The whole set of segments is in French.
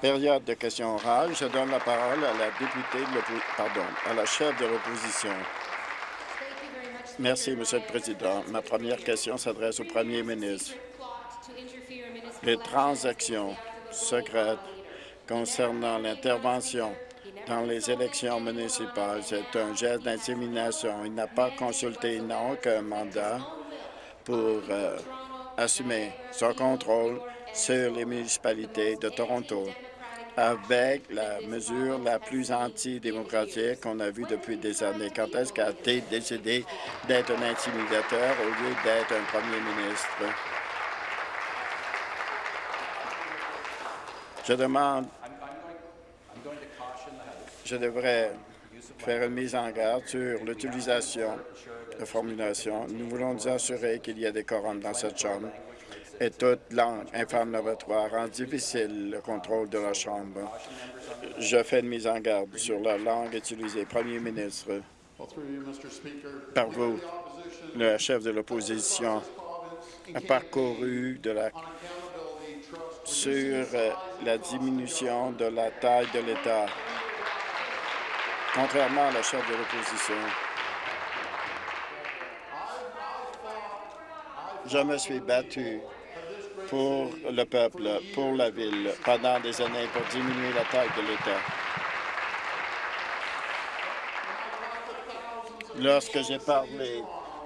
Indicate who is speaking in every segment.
Speaker 1: Période de questions orales. Je donne la parole à la députée, pardon, à la chef de l'opposition. Merci, Monsieur le Président. Ma première question s'adresse au Premier ministre. Les transactions secrètes concernant l'intervention dans les élections municipales, c'est un geste d'intimidation. Il n'a pas consulté, il n'a aucun mandat pour euh, assumer son contrôle sur les municipalités de Toronto avec la mesure la plus antidémocratique qu'on a vue depuis des années. Quand est-ce qu'il a été décidé d'être un intimidateur au lieu d'être un premier ministre? Je demande, je devrais faire une mise en garde sur l'utilisation formulation. Nous voulons nous assurer qu'il y a des quorums dans cette Chambre et toute langue inflammatoire rend difficile le contrôle de la Chambre. Je fais une mise en garde sur la langue utilisée. Premier ministre, par vous, le chef de l'opposition a parcouru de la sur la diminution de la taille de l'État. Contrairement à la chef de l'opposition, je me suis battu pour le peuple, pour la ville, pendant des années pour diminuer la taille de l'État. Lorsque j'ai parlé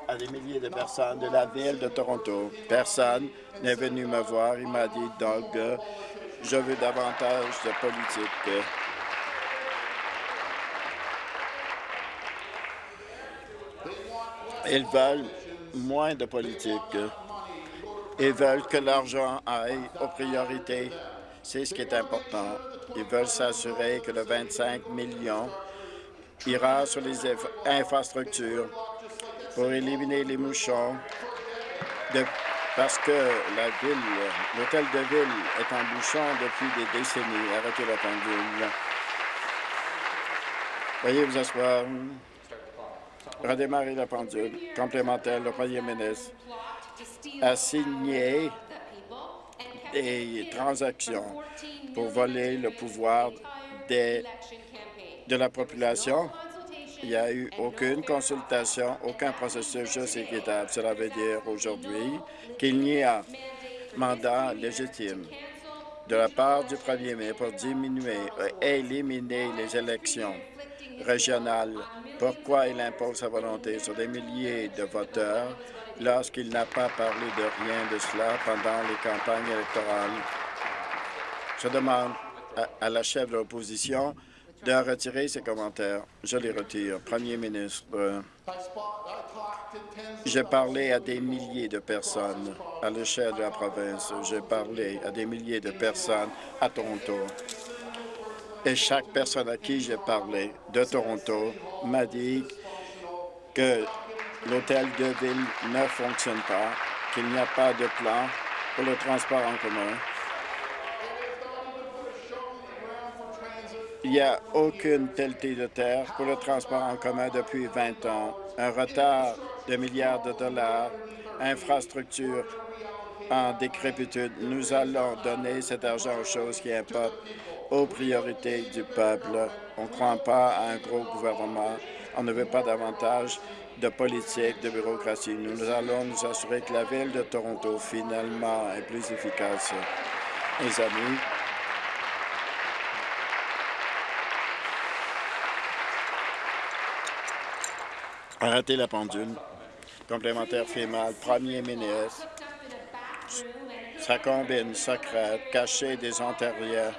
Speaker 1: à des milliers de personnes de la ville de Toronto, personne n'est venu me voir. Il m'a dit, Doug, je veux davantage de politique. Ils veulent moins de politique et veulent que l'argent aille aux priorités. C'est ce qui est important. Ils veulent s'assurer que le 25 millions ira sur les infrastructures pour éliminer les mouchons parce que la ville, l'hôtel de ville est en bouchon depuis des décennies. Arrêtez la pendule. Veuillez vous asseoir. Redémarrer la pendule. Complémentaire, le premier ministre a signé des transactions pour voler le pouvoir de la population. Il n'y a eu aucune consultation, aucun processus juste équitable. Cela veut dire aujourd'hui qu'il n'y a mandat légitime de la part du premier ministre pour diminuer et éliminer les élections Pourquoi il impose sa volonté sur des milliers de voteurs lorsqu'il n'a pas parlé de rien de cela pendant les campagnes électorales? Je demande à, la chef de l'opposition de retirer ses commentaires. Je les retire. Premier ministre, j'ai parlé à des milliers de personnes à l'échelle de la province. J'ai parlé à des milliers de personnes à Toronto. Et chaque personne à qui j'ai parlé de Toronto m'a dit que l'hôtel de ville ne fonctionne pas, qu'il n'y a pas de plan pour le transport en commun. Il n'y a aucune pelletée de terre pour le transport en commun depuis 20 ans. Un retard de milliards de dollars, infrastructure en décrépitude. Nous allons donner cet argent aux choses qui importent, aux priorités du peuple. On ne croit pas à un gros gouvernement. On ne veut pas davantage de politique, de bureaucratie. Nous allons nous assurer que la Ville de Toronto, finalement, est plus efficace. Mes amis, arrêtez la pendule. Complémentaire fémale, premier ministre, sa combine secrète cachée des antérieurs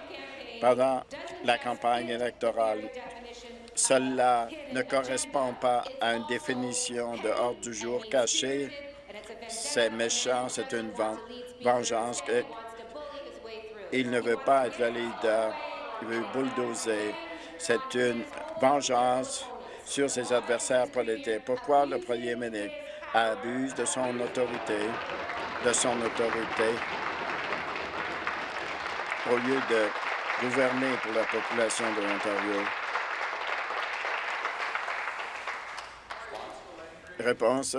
Speaker 1: pendant la campagne électorale cela ne correspond pas à une définition de ordre du jour caché. C'est méchant, c'est une vengeance. Il ne veut pas être leader, il veut bulldozer. C'est une vengeance sur ses adversaires politiques. Pourquoi le premier ministre abuse de son autorité, de son autorité, au lieu de gouverner pour la population de l'Ontario? Réponse.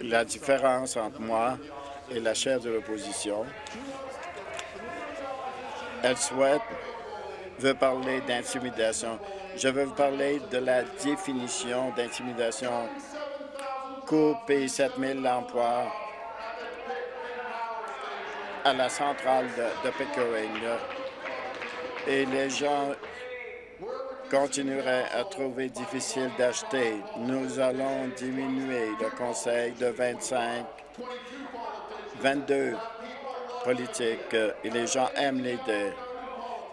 Speaker 1: La différence entre moi et la chef de l'opposition, elle souhaite, veut parler d'intimidation. Je veux vous parler de la définition d'intimidation. Couper 7 000 emplois à la centrale de, de Pickering. Et les gens continueraient à trouver difficile d'acheter. Nous allons diminuer le conseil de 25, 22 politiques et les gens aiment l'idée.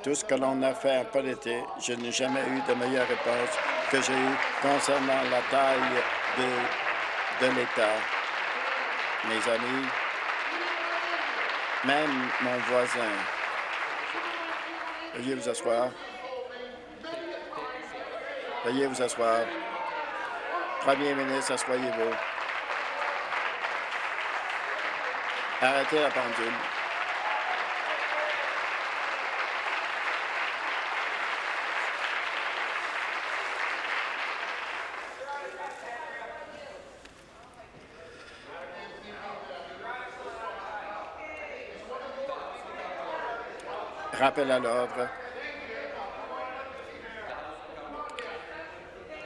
Speaker 1: Tout ce que l'on a fait en politique, je n'ai jamais eu de meilleure réponse que j'ai eu concernant la taille de, de l'État. Mes amis, même mon voisin. Veuillez vous asseoir. Veuillez vous asseoir. Premier ministre, asseyez-vous. Arrêtez la pendule. Rappel à l'ordre.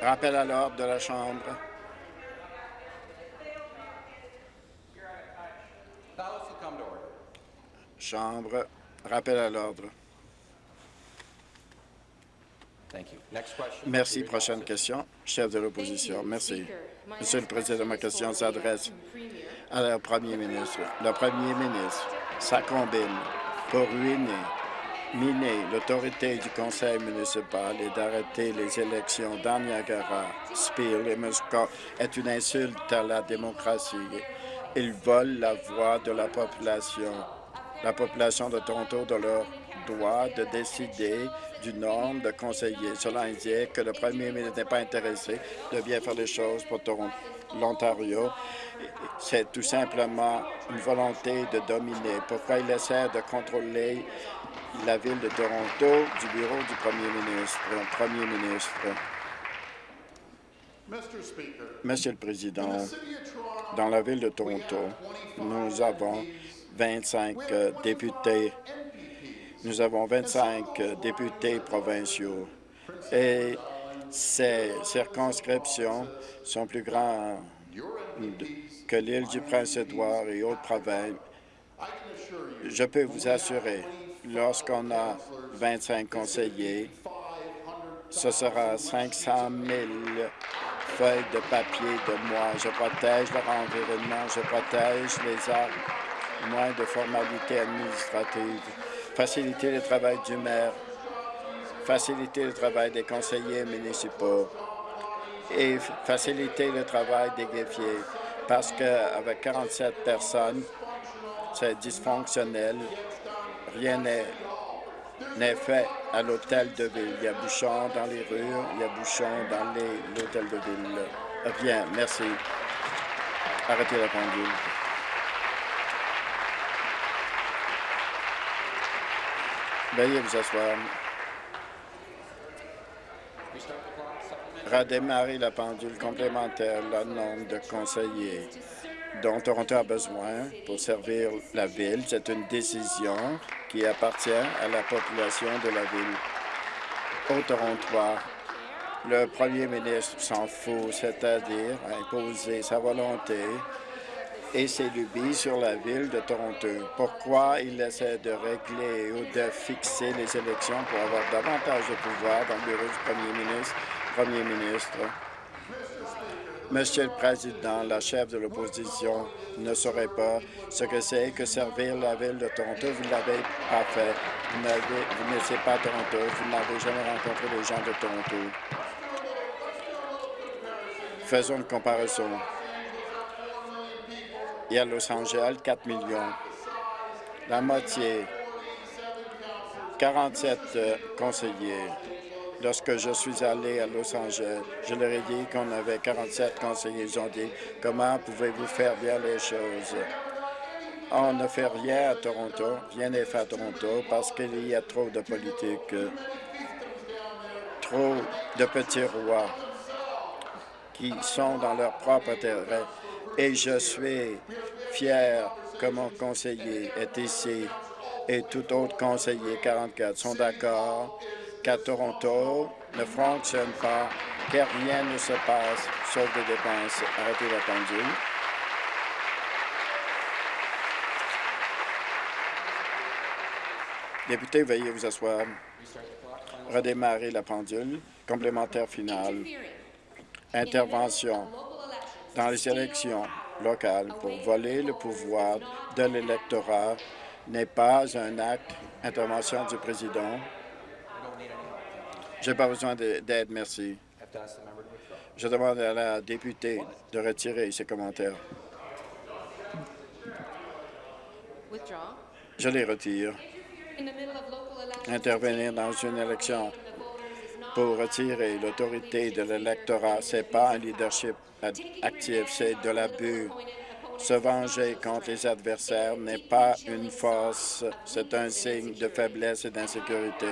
Speaker 1: Rappel à l'ordre de la Chambre. Chambre. Rappel à l'ordre. Merci. Prochaine question. Chef de l'opposition. Merci. Monsieur le Président, ma question s'adresse au Premier ministre. Le Premier ministre, ça combine pour ruiner miner l'autorité du conseil municipal et d'arrêter les élections dans Niagara, Spear et Muscat est une insulte à la démocratie. Ils volent la voix de la population, la population de Toronto de leur droit de décider du nombre de conseillers. Cela indique que le premier ministre n'est pas intéressé de bien faire les choses pour l'Ontario. C'est tout simplement une volonté de dominer. Pourquoi il essaie de contrôler la ville de Toronto du bureau du premier ministre. Premier ministre? Monsieur le Président, dans la ville de Toronto, nous avons 25 euh, députés. Nous avons 25 euh, députés provinciaux et ces circonscriptions sont plus grandes que l'île du Prince-Édouard et autres provinces. Je peux vous assurer lorsqu'on a 25 conseillers, ce sera 500 000 feuilles de papier de moi. Je protège leur environnement, je protège les arbres, moins de formalités administratives, faciliter le travail du maire, faciliter le travail des conseillers municipaux et faciliter le travail des greffiers parce qu'avec 47 personnes, c'est dysfonctionnel rien n'est fait à l'hôtel de ville. Il y a bouchon dans les rues, il y a bouchon dans l'hôtel de ville. Rien, merci. Arrêtez la pendule. Veuillez vous asseoir. Redémarrer la pendule complémentaire, le nombre de conseillers dont Toronto a besoin pour servir la ville. C'est une décision qui appartient à la population de la ville. Au Toronto, le premier ministre s'en fout, c'est-à-dire imposer sa volonté et ses lubies sur la ville de Toronto. Pourquoi il essaie de régler ou de fixer les élections pour avoir davantage de pouvoir dans le bureau du premier ministre? Premier ministre, Monsieur le Président, la chef de l'opposition ne saurait pas ce que c'est que servir la ville de Toronto. Vous ne l'avez pas fait. Vous, n'étiez pas Toronto. Vous n'avez jamais rencontré les gens de Toronto. Faisons une comparaison. Il y a Los Angeles, 4 millions. La moitié, 47 euh, conseillers. Lorsque je suis allé à Los Angeles, je leur ai dit qu'on avait 47 conseillers. Ils ont dit « Comment pouvez-vous faire bien les choses? » On ne fait rien à Toronto, rien n'est fait à Toronto parce qu'il y a trop de politique, trop de petits rois qui sont dans leur propre intérêt Et je suis fier que mon conseiller est ici et tout autre conseiller 44 sont d'accord qu'à Toronto ne fonctionne pas, que rien ne se passe sauf des dépenses. Arrêtez la pendule. Député, veuillez vous asseoir. Redémarrer la pendule. Complémentaire final. Intervention dans les élections locales pour voler le pouvoir de l'électorat n'est pas un acte. Intervention du président. Je n'ai pas besoin d'aide, merci. Je demande à la députée de retirer ses commentaires. Je les retire. Intervenir dans une élection pour retirer l'autorité de l'électorat, ce n'est pas un leadership actif, c'est de l'abus. Se venger contre les adversaires n'est pas une force, c'est un signe de faiblesse et d'insécurité.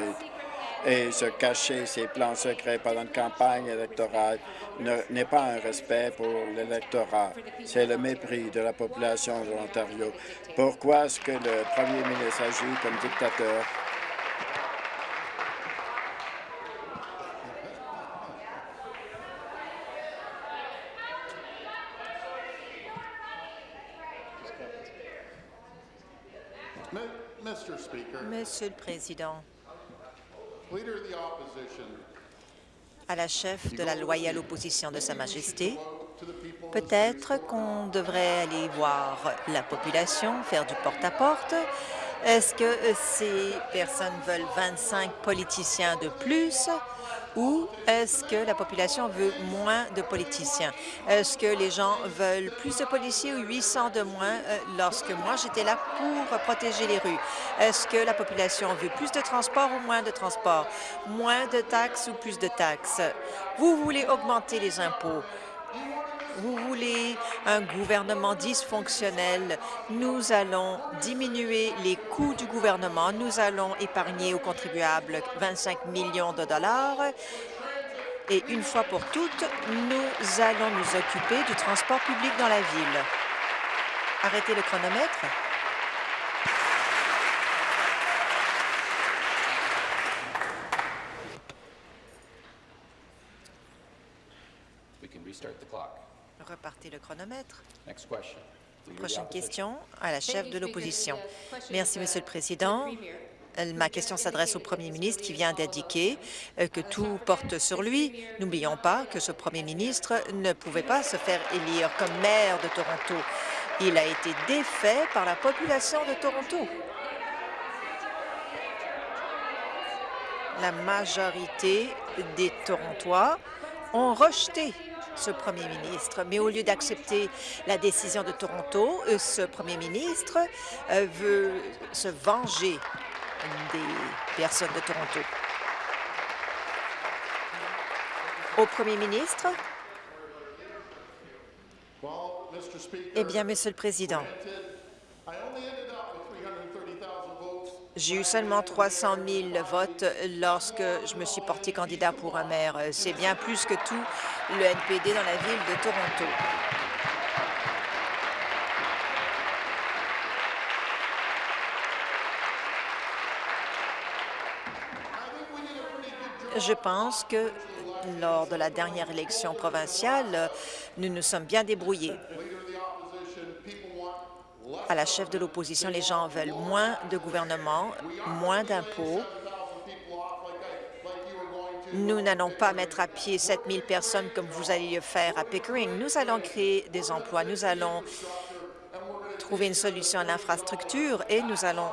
Speaker 1: Et se cacher ses plans secrets pendant une campagne électorale n'est pas un respect pour l'électorat. C'est le mépris de la population de l'Ontario. Pourquoi est-ce que le premier ministre agit comme dictateur?
Speaker 2: Monsieur le Président, à la chef de la loyale opposition de Sa Majesté, peut-être qu'on devrait aller voir la population, faire du porte-à-porte. Est-ce que ces personnes veulent 25 politiciens de plus? Ou est-ce que la population veut moins de politiciens? Est-ce que les gens veulent plus de policiers ou 800 de moins euh, lorsque moi j'étais là pour protéger les rues? Est-ce que la population veut plus de transport ou moins de transport? Moins de taxes ou plus de taxes? Vous voulez augmenter les impôts? Vous voulez un gouvernement dysfonctionnel. Nous allons diminuer les coûts du gouvernement. Nous allons épargner aux contribuables 25 millions de dollars. Et une fois pour toutes, nous allons nous occuper du transport public dans la ville. Arrêtez le chronomètre. Repartez le chronomètre. Prochaine question à la chef de l'opposition. Merci, Monsieur le Président. Euh, ma question s'adresse au premier ministre qui vient d'indiquer euh, que tout porte sur lui. N'oublions pas que ce premier ministre ne pouvait pas se faire élire comme maire de Toronto. Il a été défait par la population de Toronto. La majorité des Torontois ont rejeté ce premier ministre. Mais au lieu d'accepter la décision de Toronto, euh, ce premier ministre euh, veut se venger des personnes de Toronto. Au premier ministre, eh bien, Monsieur le Président, J'ai eu seulement 300 000 votes lorsque je me suis porté candidat pour un maire. C'est bien plus que tout le NPD dans la ville de Toronto. Je pense que lors de la dernière élection provinciale, nous nous sommes bien débrouillés à la chef de l'opposition, les gens veulent moins de gouvernement, moins d'impôts. Nous n'allons pas mettre à pied 7 000 personnes comme vous allez le faire à Pickering. Nous allons créer des emplois. Nous allons trouver une solution à l'infrastructure et nous allons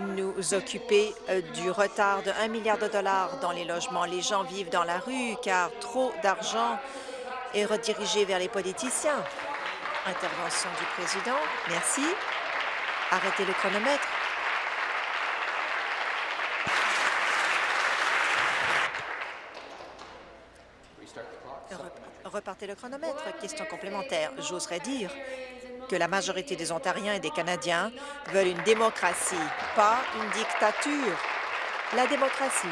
Speaker 2: nous occuper euh, du retard de 1 milliard de dollars dans les logements. Les gens vivent dans la rue car trop d'argent est redirigé vers les politiciens. Intervention du président. Merci. Arrêtez le chronomètre. Repartez le chronomètre. Question complémentaire. J'oserais dire que la majorité des Ontariens et des Canadiens veulent une démocratie, pas une dictature. La démocratie.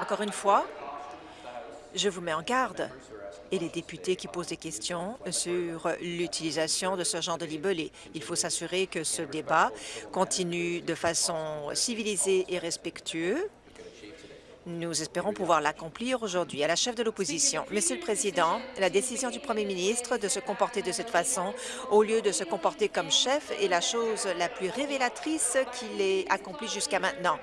Speaker 2: Encore une fois, Je vous mets en garde et les députés qui posent des questions sur l'utilisation de ce genre de libellé. Il faut s'assurer que ce débat continue de façon civilisée et respectueuse nous espérons pouvoir l'accomplir aujourd'hui. À la chef de l'opposition, Monsieur le Président, la décision du Premier ministre de se comporter de cette façon au lieu de se comporter comme chef est la chose la plus révélatrice qu'il ait accomplie jusqu'à maintenant.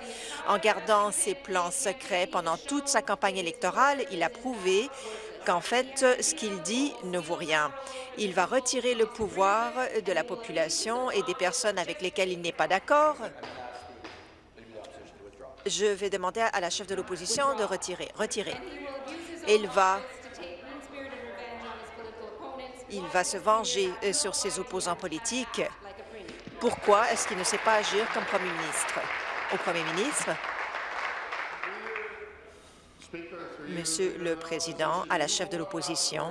Speaker 2: En gardant ses plans secrets pendant toute sa campagne électorale, il a prouvé qu'en fait, ce qu'il dit ne vaut rien. Il va retirer le pouvoir de la population et des personnes avec lesquelles il n'est pas d'accord je vais demander à la chef de l'opposition de retirer. Retirer. Il va, il va se venger euh, sur ses opposants politiques. Pourquoi est-ce qu'il ne sait pas agir comme premier ministre? Au premier ministre, Monsieur le Président, à la chef de l'opposition,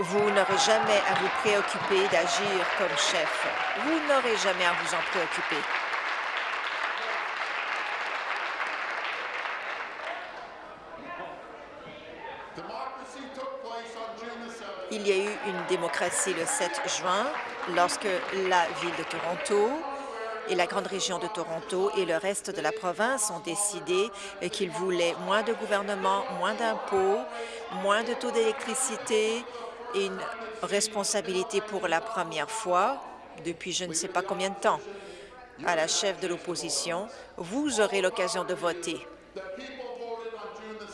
Speaker 2: vous n'aurez jamais à vous préoccuper d'agir comme chef. Vous n'aurez jamais à vous en préoccuper. Il y a eu une démocratie le 7 juin lorsque la ville de Toronto et la grande région de Toronto et le reste de la province ont décidé qu'ils voulaient moins de gouvernement, moins d'impôts, moins de taux d'électricité et une responsabilité pour la première fois depuis je ne sais pas combien de temps. À la chef de l'opposition, vous aurez l'occasion de voter.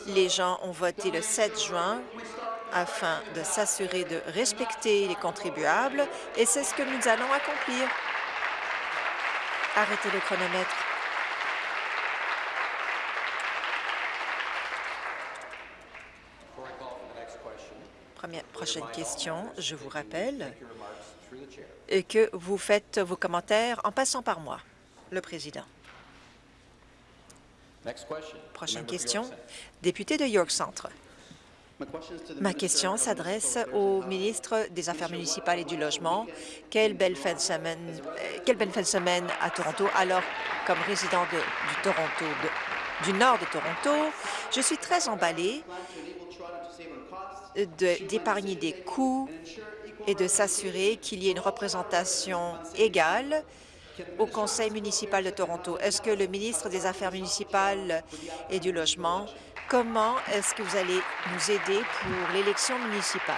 Speaker 2: Les gens ont voté le 7 juin afin de s'assurer de respecter les contribuables et c'est ce que nous allons accomplir. Arrêtez le chronomètre. Première, prochaine question. Je vous rappelle que vous faites vos commentaires en passant par moi, le président. Prochaine question. Député de York Centre. Ma question s'adresse au ministre des Affaires municipales et du Logement. Quelle belle fin de semaine, euh, quelle belle fin de semaine à Toronto. Alors, comme résident de, du Toronto, du nord de Toronto, je suis très emballée d'épargner des coûts et de s'assurer qu'il y ait une représentation égale au Conseil municipal de Toronto. Est-ce que le ministre des Affaires municipales et du Logement Comment est-ce que vous allez nous aider pour l'élection municipale?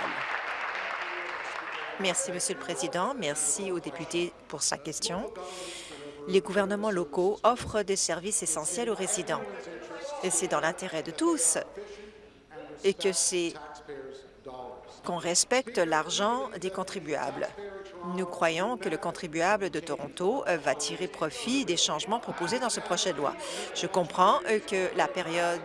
Speaker 2: Merci, Monsieur le Président. Merci aux députés pour sa question. Les gouvernements locaux offrent des services essentiels aux résidents. Et c'est dans l'intérêt de tous et que c'est qu'on respecte l'argent des contribuables. Nous croyons que le contribuable de Toronto euh, va tirer profit des changements proposés dans ce projet de loi. Je comprends euh, que la période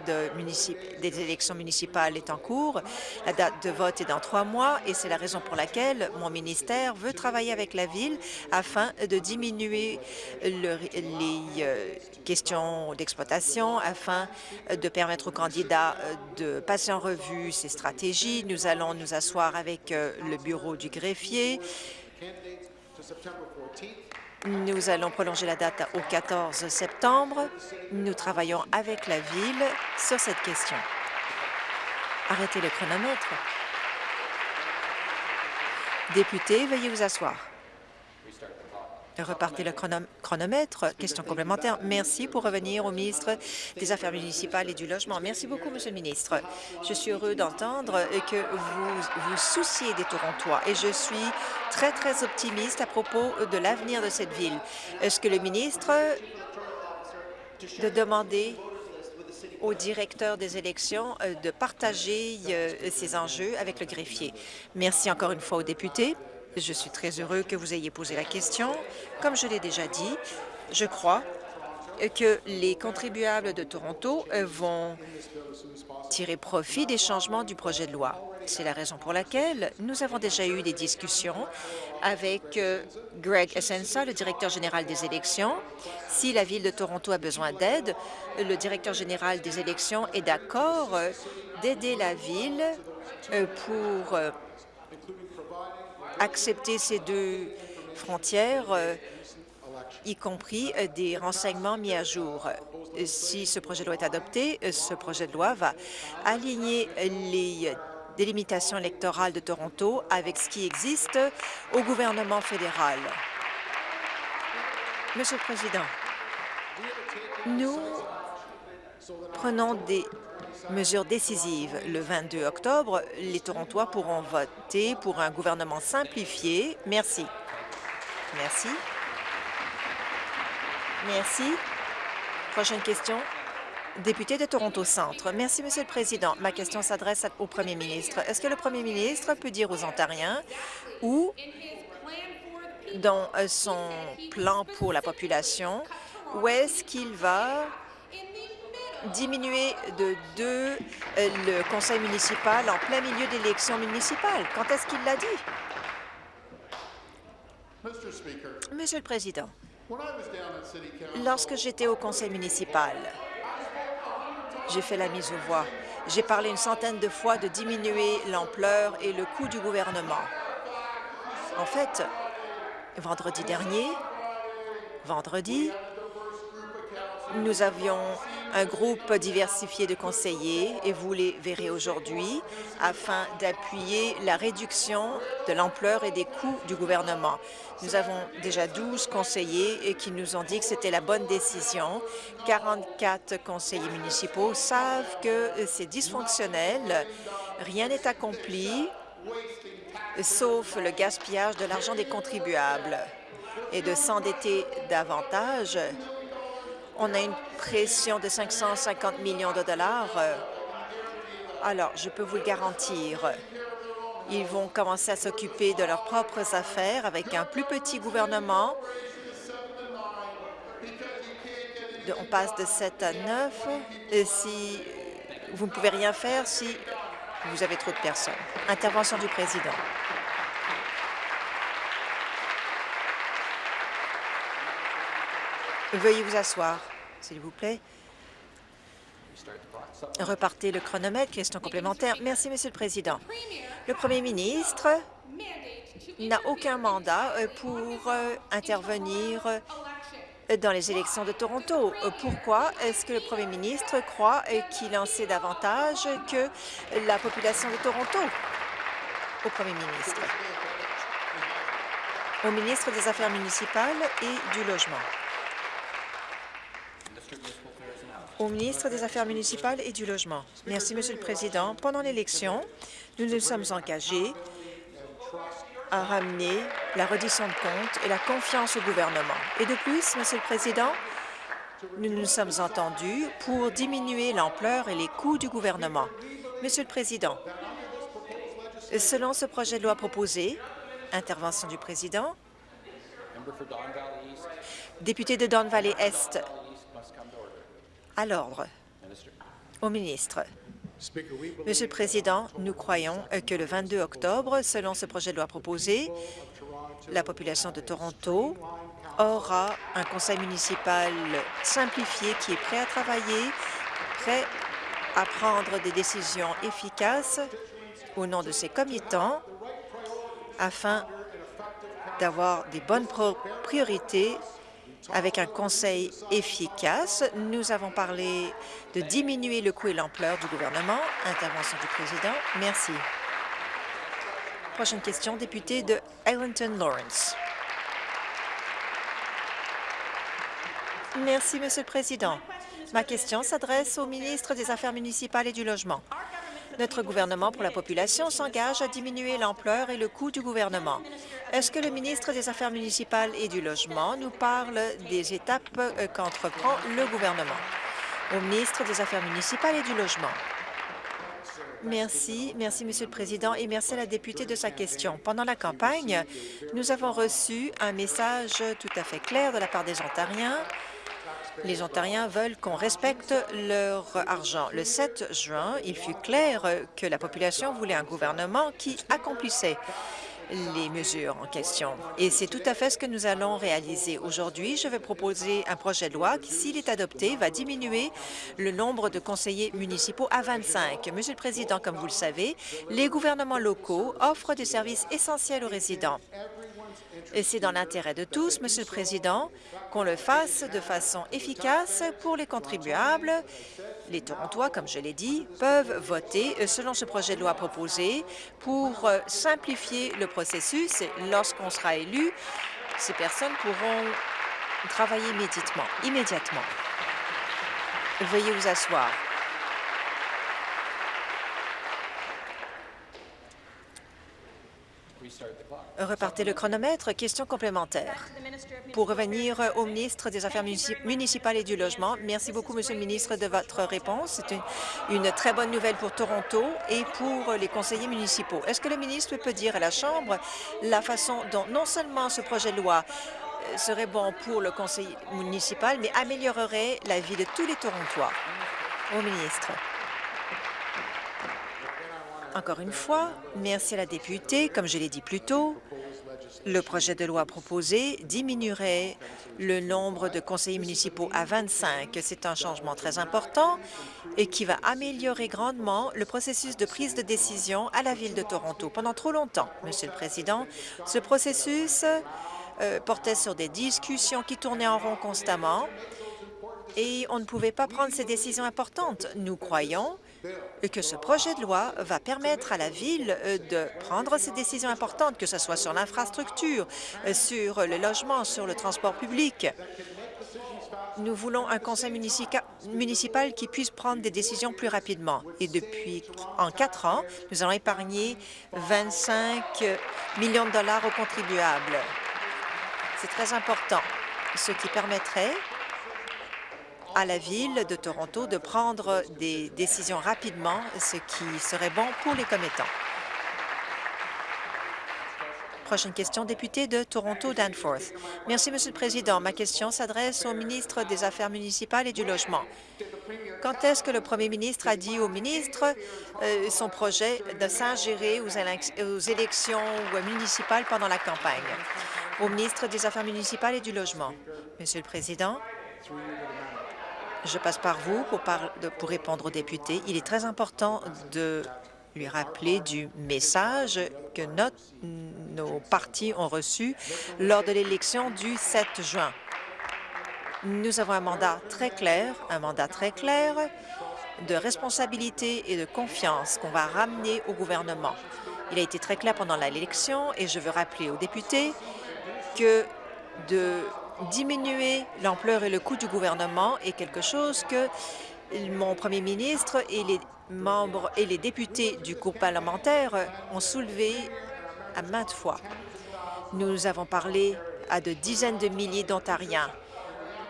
Speaker 2: des élections municipales est en cours. La date de vote est dans trois mois et c'est la raison pour laquelle mon ministère veut travailler avec la Ville afin de diminuer les euh, questions d'exploitation, afin de permettre aux candidats de passer en revue ces stratégies. Nous allons nous asseoir avec le bureau du greffier nous allons prolonger la date au 14 septembre. Nous travaillons avec la Ville sur cette question. Arrêtez le chronomètre. Député, veuillez vous asseoir. Repartez le chronomètre. Question complémentaire. Merci pour revenir au ministre des Affaires municipales et du Logement. Merci beaucoup, Monsieur le ministre. Je suis heureux d'entendre que vous vous souciez des Torontois et je suis très, très optimiste à propos de l'avenir de cette ville. Est-ce que le ministre de demander au directeur des élections euh, de partager euh, ces enjeux avec le greffier? Merci encore une fois aux députés. Je suis très heureux que vous ayez posé la question. Comme je l'ai déjà dit, je crois que les contribuables de Toronto euh, vont tirer profit des changements du projet de loi. C'est la raison pour laquelle nous avons déjà eu des discussions avec euh, Greg Essensa, le directeur général des élections. Si la Ville de Toronto a besoin d'aide, le directeur général des élections est d'accord euh, d'aider la Ville pour accepter ces deux frontières, euh, y compris euh, des renseignements mis à jour. Si ce projet de loi est adopté, euh, ce projet de loi va aligner les délimitations électorales de Toronto avec ce qui existe au gouvernement fédéral. Monsieur le Président, nous prenons des mesures décisives. Le 22 octobre, les Torontois pourront voter pour un gouvernement simplifié. Merci. Merci. Merci. Prochaine question. Député de Toronto Centre. Merci, Monsieur le Président. Ma question s'adresse au Premier ministre. Est-ce que le Premier ministre peut dire aux Ontariens où, dans son plan pour la population, où est-ce qu'il va diminuer de deux le conseil municipal en plein milieu d'élections municipales? Quand est-ce qu'il l'a dit? Monsieur le Président, lorsque j'étais au conseil municipal, j'ai fait la mise aux voix. J'ai parlé une centaine de fois de diminuer l'ampleur et le coût du gouvernement. En fait, vendredi dernier, vendredi, nous avions un groupe diversifié de conseillers et vous les verrez aujourd'hui afin d'appuyer la réduction de l'ampleur et des coûts du gouvernement. Nous avons déjà 12 conseillers qui nous ont dit que c'était la bonne décision. 44 conseillers municipaux savent que c'est dysfonctionnel. Rien n'est accompli, sauf le gaspillage de l'argent des contribuables. Et de s'endetter davantage, on a une pression de 550 millions de dollars. Alors, je peux vous le garantir, ils vont commencer à s'occuper de leurs propres affaires avec un plus petit gouvernement. On passe de 7 à 9. Et si vous ne pouvez rien faire si vous avez trop de personnes. Intervention du président. Veuillez vous asseoir, s'il vous plaît. Repartez le chronomètre. Question complémentaire. Merci, Monsieur le Président. Le Premier ministre n'a aucun mandat euh, pour euh, intervenir euh, dans les élections de Toronto. Pourquoi est-ce que le premier ministre croit qu'il en sait davantage que la population de Toronto? Au premier ministre? Au ministre des Affaires municipales et du Logement. Au ministre des Affaires municipales et du Logement. Merci, Monsieur le Président. Pendant l'élection, nous nous sommes engagés à ramener la reddition de comptes et la confiance au gouvernement. Et de plus, Monsieur le Président, nous nous sommes entendus pour diminuer l'ampleur et les coûts du gouvernement. Monsieur le Président, selon ce projet de loi proposé, intervention du Président, député de Don Valley Est, à l'ordre. Au ministre. Monsieur le Président, nous croyons que le 22 octobre, selon ce projet de loi proposé, la population de Toronto aura un conseil municipal simplifié qui est prêt à travailler, prêt à prendre des décisions efficaces au nom de ses comitants afin d'avoir des bonnes priorités avec un conseil efficace. Nous avons parlé de diminuer le coût et l'ampleur du gouvernement. Intervention du président. Merci. Prochaine question, député de Eglinton Lawrence. Merci, Monsieur le Président. Ma question s'adresse au ministre des Affaires municipales et du Logement. Notre gouvernement pour la population s'engage à diminuer l'ampleur et le coût du gouvernement. Est-ce que le ministre des Affaires municipales et du Logement nous parle des étapes euh, qu'entreprend le gouvernement? Au ministre des Affaires municipales et du Logement. Merci. Merci, Monsieur le Président, et merci à la députée de sa question. Pendant la campagne, nous avons reçu un message tout à fait clair de la part des Ontariens les Ontariens veulent qu'on respecte leur argent. Le 7 juin, il fut clair que la population voulait un gouvernement qui accomplissait les mesures en question. Et c'est tout à fait ce que nous allons réaliser. Aujourd'hui, je vais proposer un projet de loi qui, s'il est adopté, va diminuer le nombre de conseillers municipaux à 25. Monsieur le Président, comme vous le savez, les gouvernements locaux offrent des services essentiels aux résidents C'est dans l'intérêt de tous, Monsieur le Président, qu'on le fasse de façon efficace pour les contribuables. Les Torontois, comme je l'ai dit, peuvent voter selon ce projet de loi proposé pour simplifier le processus. Lorsqu'on sera élu, ces personnes pourront travailler immédiatement. Veuillez vous asseoir. Repartez le chronomètre. Question complémentaire. Pour revenir au ministre des Affaires municipales et du Logement, merci beaucoup, Monsieur le ministre, de votre réponse. C'est une, très bonne nouvelle pour Toronto et pour les conseillers municipaux. Est-ce que le ministre peut dire à la Chambre la façon dont non seulement ce projet de loi euh, serait bon pour le conseil municipal, mais améliorerait la vie de tous les Torontois? Au ministre. Encore une fois, merci à la députée. Comme je l'ai dit plus tôt, le projet de loi proposé diminuerait le nombre de conseillers municipaux à 25. C'est un changement très important et qui va améliorer grandement le processus de prise de décision à la Ville de Toronto. Pendant trop longtemps, Monsieur le Président, ce processus euh, portait sur des discussions qui tournaient en rond constamment et on ne pouvait pas prendre ces décisions importantes. Nous croyons que ce projet de loi va permettre à la Ville euh, de prendre ces décisions importantes, que ce soit sur l'infrastructure, euh, sur le logement, sur le transport public. Nous voulons un conseil municipal qui puisse prendre des décisions plus rapidement. Et depuis en quatre ans, nous allons épargner 25 millions de dollars aux contribuables. C'est très important, ce qui permettrait à la Ville de Toronto de prendre des décisions rapidement, ce qui serait bon pour les commettants. Prochaine question, député de Toronto-Danforth. Merci, Monsieur le Président. Ma question s'adresse au ministre des Affaires municipales et du Logement. Quand est-ce que le premier ministre a dit au ministre euh, son projet de s'ingérer aux, aux élections municipales pendant la campagne? Au ministre des Affaires municipales et du Logement. Monsieur le Président, je passe par vous pour, répondre aux députés. Il est très important de lui rappeler du message que nos partis ont reçu lors de l'élection du 7 juin. Nous avons un mandat très clair, un mandat très clair de responsabilité et de confiance qu'on va ramener au gouvernement. Il a été très clair pendant l'élection et je veux rappeler aux députés que de diminuer l'ampleur et le coût du gouvernement est quelque chose que mon premier ministre et les membres et les députés du groupe parlementaire ont soulevé à maintes fois. Nous avons parlé à de dizaines de milliers d'Ontariens.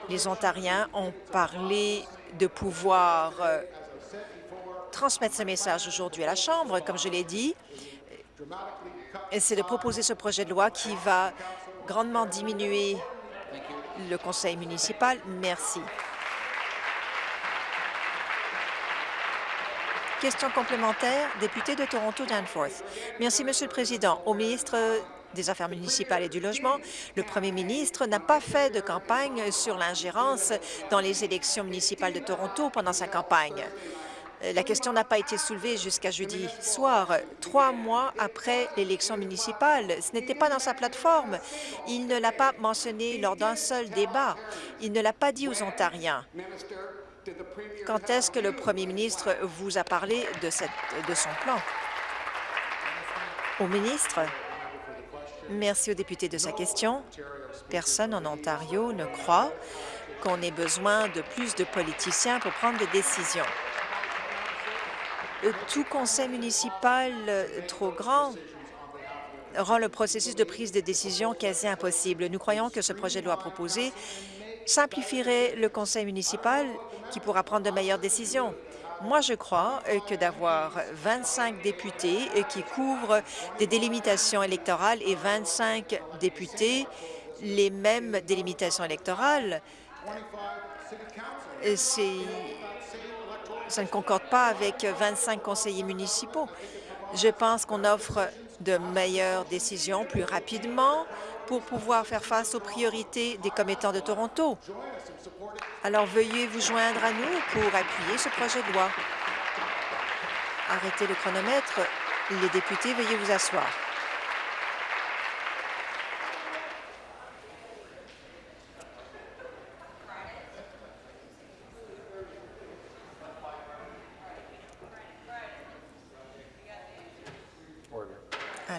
Speaker 2: Les Ontariens ont parlé de pouvoir euh, transmettre ce message aujourd'hui à la Chambre, comme je l'ai dit. C'est de proposer ce projet de loi qui va grandement diminuer le conseil municipal. Merci. Question complémentaire, député de Toronto-Danforth. Merci, Monsieur le Président. Au ministre des Affaires municipales et du Logement, le premier ministre n'a pas fait de campagne sur l'ingérence dans les élections municipales de Toronto pendant sa campagne. Euh, la question n'a pas été soulevée jusqu'à jeudi soir, trois mois après l'élection municipale. Ce n'était pas dans sa plateforme. Il ne l'a pas mentionné lors d'un seul débat. Il ne l'a pas dit aux Ontariens. Quand est-ce que le premier ministre vous a parlé de, son plan? Au ministre, merci au député de sa question. Personne en Ontario ne croit qu'on ait besoin de plus de politiciens pour prendre des décisions. Euh, tout conseil municipal euh, trop grand rend le processus de prise de décision quasi impossible. Nous croyons que ce projet de loi proposé simplifierait le conseil municipal qui pourra prendre de meilleures décisions. Moi, je crois euh, que d'avoir 25 députés qui couvrent des délimitations électorales et 25 députés les mêmes délimitations électorales, c'est ça ne concorde pas avec 25 conseillers municipaux. Je pense qu'on offre de meilleures décisions plus rapidement pour pouvoir faire face aux priorités des commettants de Toronto. Alors, veuillez vous joindre à nous pour appuyer ce projet de loi. Arrêtez le chronomètre. Les députés, veuillez vous asseoir.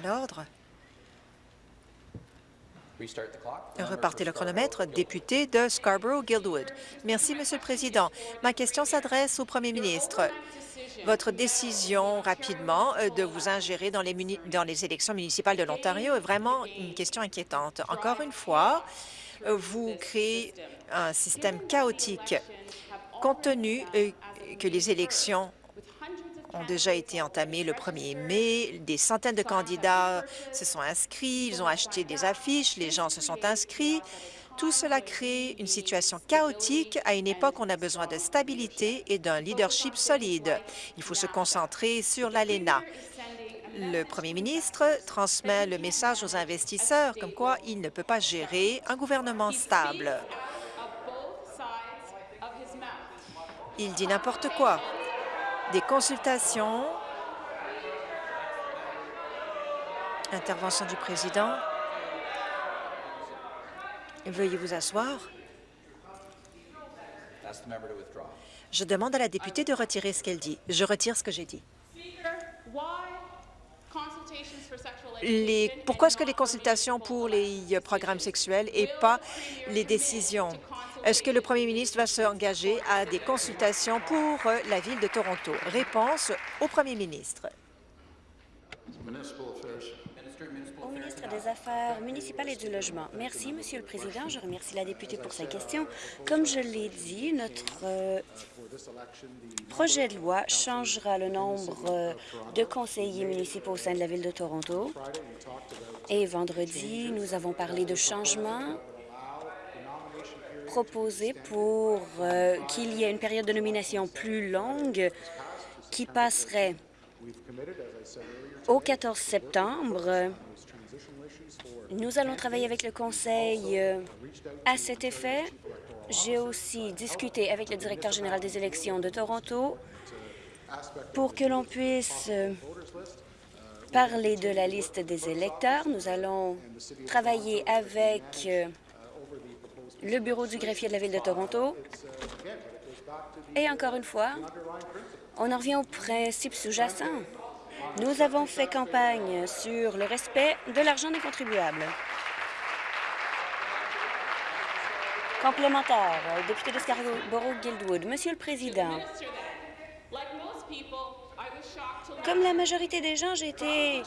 Speaker 2: L'ordre. Repartez le chronomètre. Député de Scarborough-Guildwood. Merci, Monsieur le Président. Ma question s'adresse au Premier ministre. Votre décision rapidement euh, de vous ingérer dans les, dans les élections municipales de l'Ontario est vraiment une question inquiétante. Encore une fois, euh, vous créez un système chaotique. Compte tenu euh, que les élections déjà été entamées le 1er mai. Des centaines de candidats se sont inscrits, ils ont acheté des affiches, les gens se sont inscrits. Tout cela crée une situation chaotique à une époque où on a besoin de stabilité et d'un leadership solide. Il faut se concentrer sur l'ALENA. Le premier ministre transmet le message aux investisseurs comme quoi il ne peut pas gérer un gouvernement stable. Il dit n'importe quoi des consultations. Intervention du président. Veuillez vous asseoir. Je demande à la députée de retirer ce qu'elle dit. Je retire ce que j'ai dit. Pourquoi est-ce que les consultations pour les programmes sexuels et pas les décisions? Est-ce que le premier ministre va s'engager à des consultations pour euh, la ville de Toronto? Réponse au premier
Speaker 3: ministre. Des Affaires municipales et du Logement. Merci, Monsieur le Président. Je remercie la députée pour sa question. Comme je l'ai dit, notre euh, projet de loi changera le nombre euh, de conseillers municipaux au sein de la Ville de Toronto. Et vendredi, nous avons parlé de changements proposé pour euh, qu'il y ait une période de nomination plus longue qui passerait au 14 septembre. Nous allons travailler avec le Conseil euh, à cet effet. J'ai aussi discuté avec le directeur général des élections de Toronto pour que l'on puisse euh, parler de la liste des électeurs. Nous allons travailler avec le bureau du greffier de la Ville de Toronto. Et encore une fois, on en revient au principe sous-jacent. Nous avons fait campagne sur le respect de l'argent des contribuables. Complémentaire, député de Scarborough-Guildwood. Monsieur le Président, comme la majorité des gens, j'ai été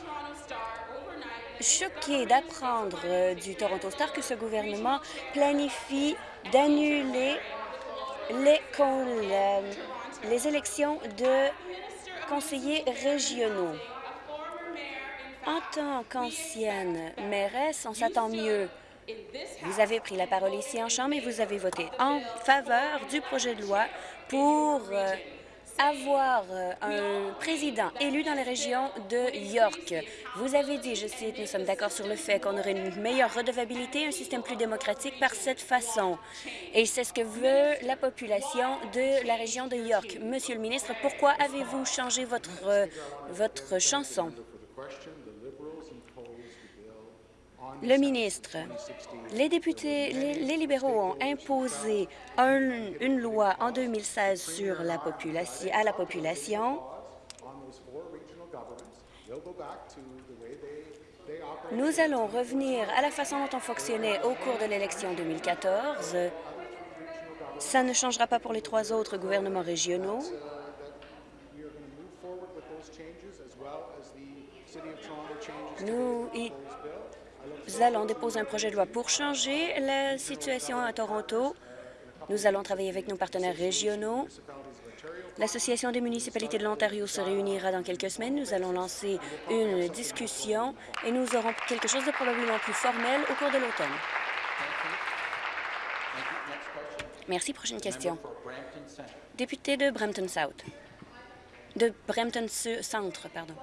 Speaker 3: choqué d'apprendre euh, du Toronto Star que ce gouvernement planifie d'annuler les, les élections de conseillers régionaux. En tant qu'ancienne mairesse, on s'attend mieux. Vous avez pris la parole ici en Chambre et vous avez voté en faveur du projet de loi pour euh, avoir euh, un président élu dans la région de York. Vous avez dit, je cite, nous sommes d'accord sur le fait qu'on aurait une meilleure redevabilité, un système plus démocratique par cette façon. Et c'est ce que veut la population de la région de York. Monsieur le ministre, pourquoi avez-vous changé votre, euh, votre chanson? Le ministre, les députés, les, libéraux ont imposé une loi en 2016 sur la population, à la population. Nous allons revenir à la façon dont on fonctionnait au cours de l'élection 2014. Ça ne changera pas pour les trois autres gouvernements régionaux. Nous, nous allons déposer un projet de loi pour changer la situation à Toronto. Nous allons travailler avec nos partenaires régionaux. L'Association des municipalités de l'Ontario se réunira dans quelques semaines. Nous allons lancer une discussion et nous aurons quelque chose de probablement plus formel au cours de l'automne. Merci. Prochaine question. Député de Brampton South. De Brampton Centre, pardon.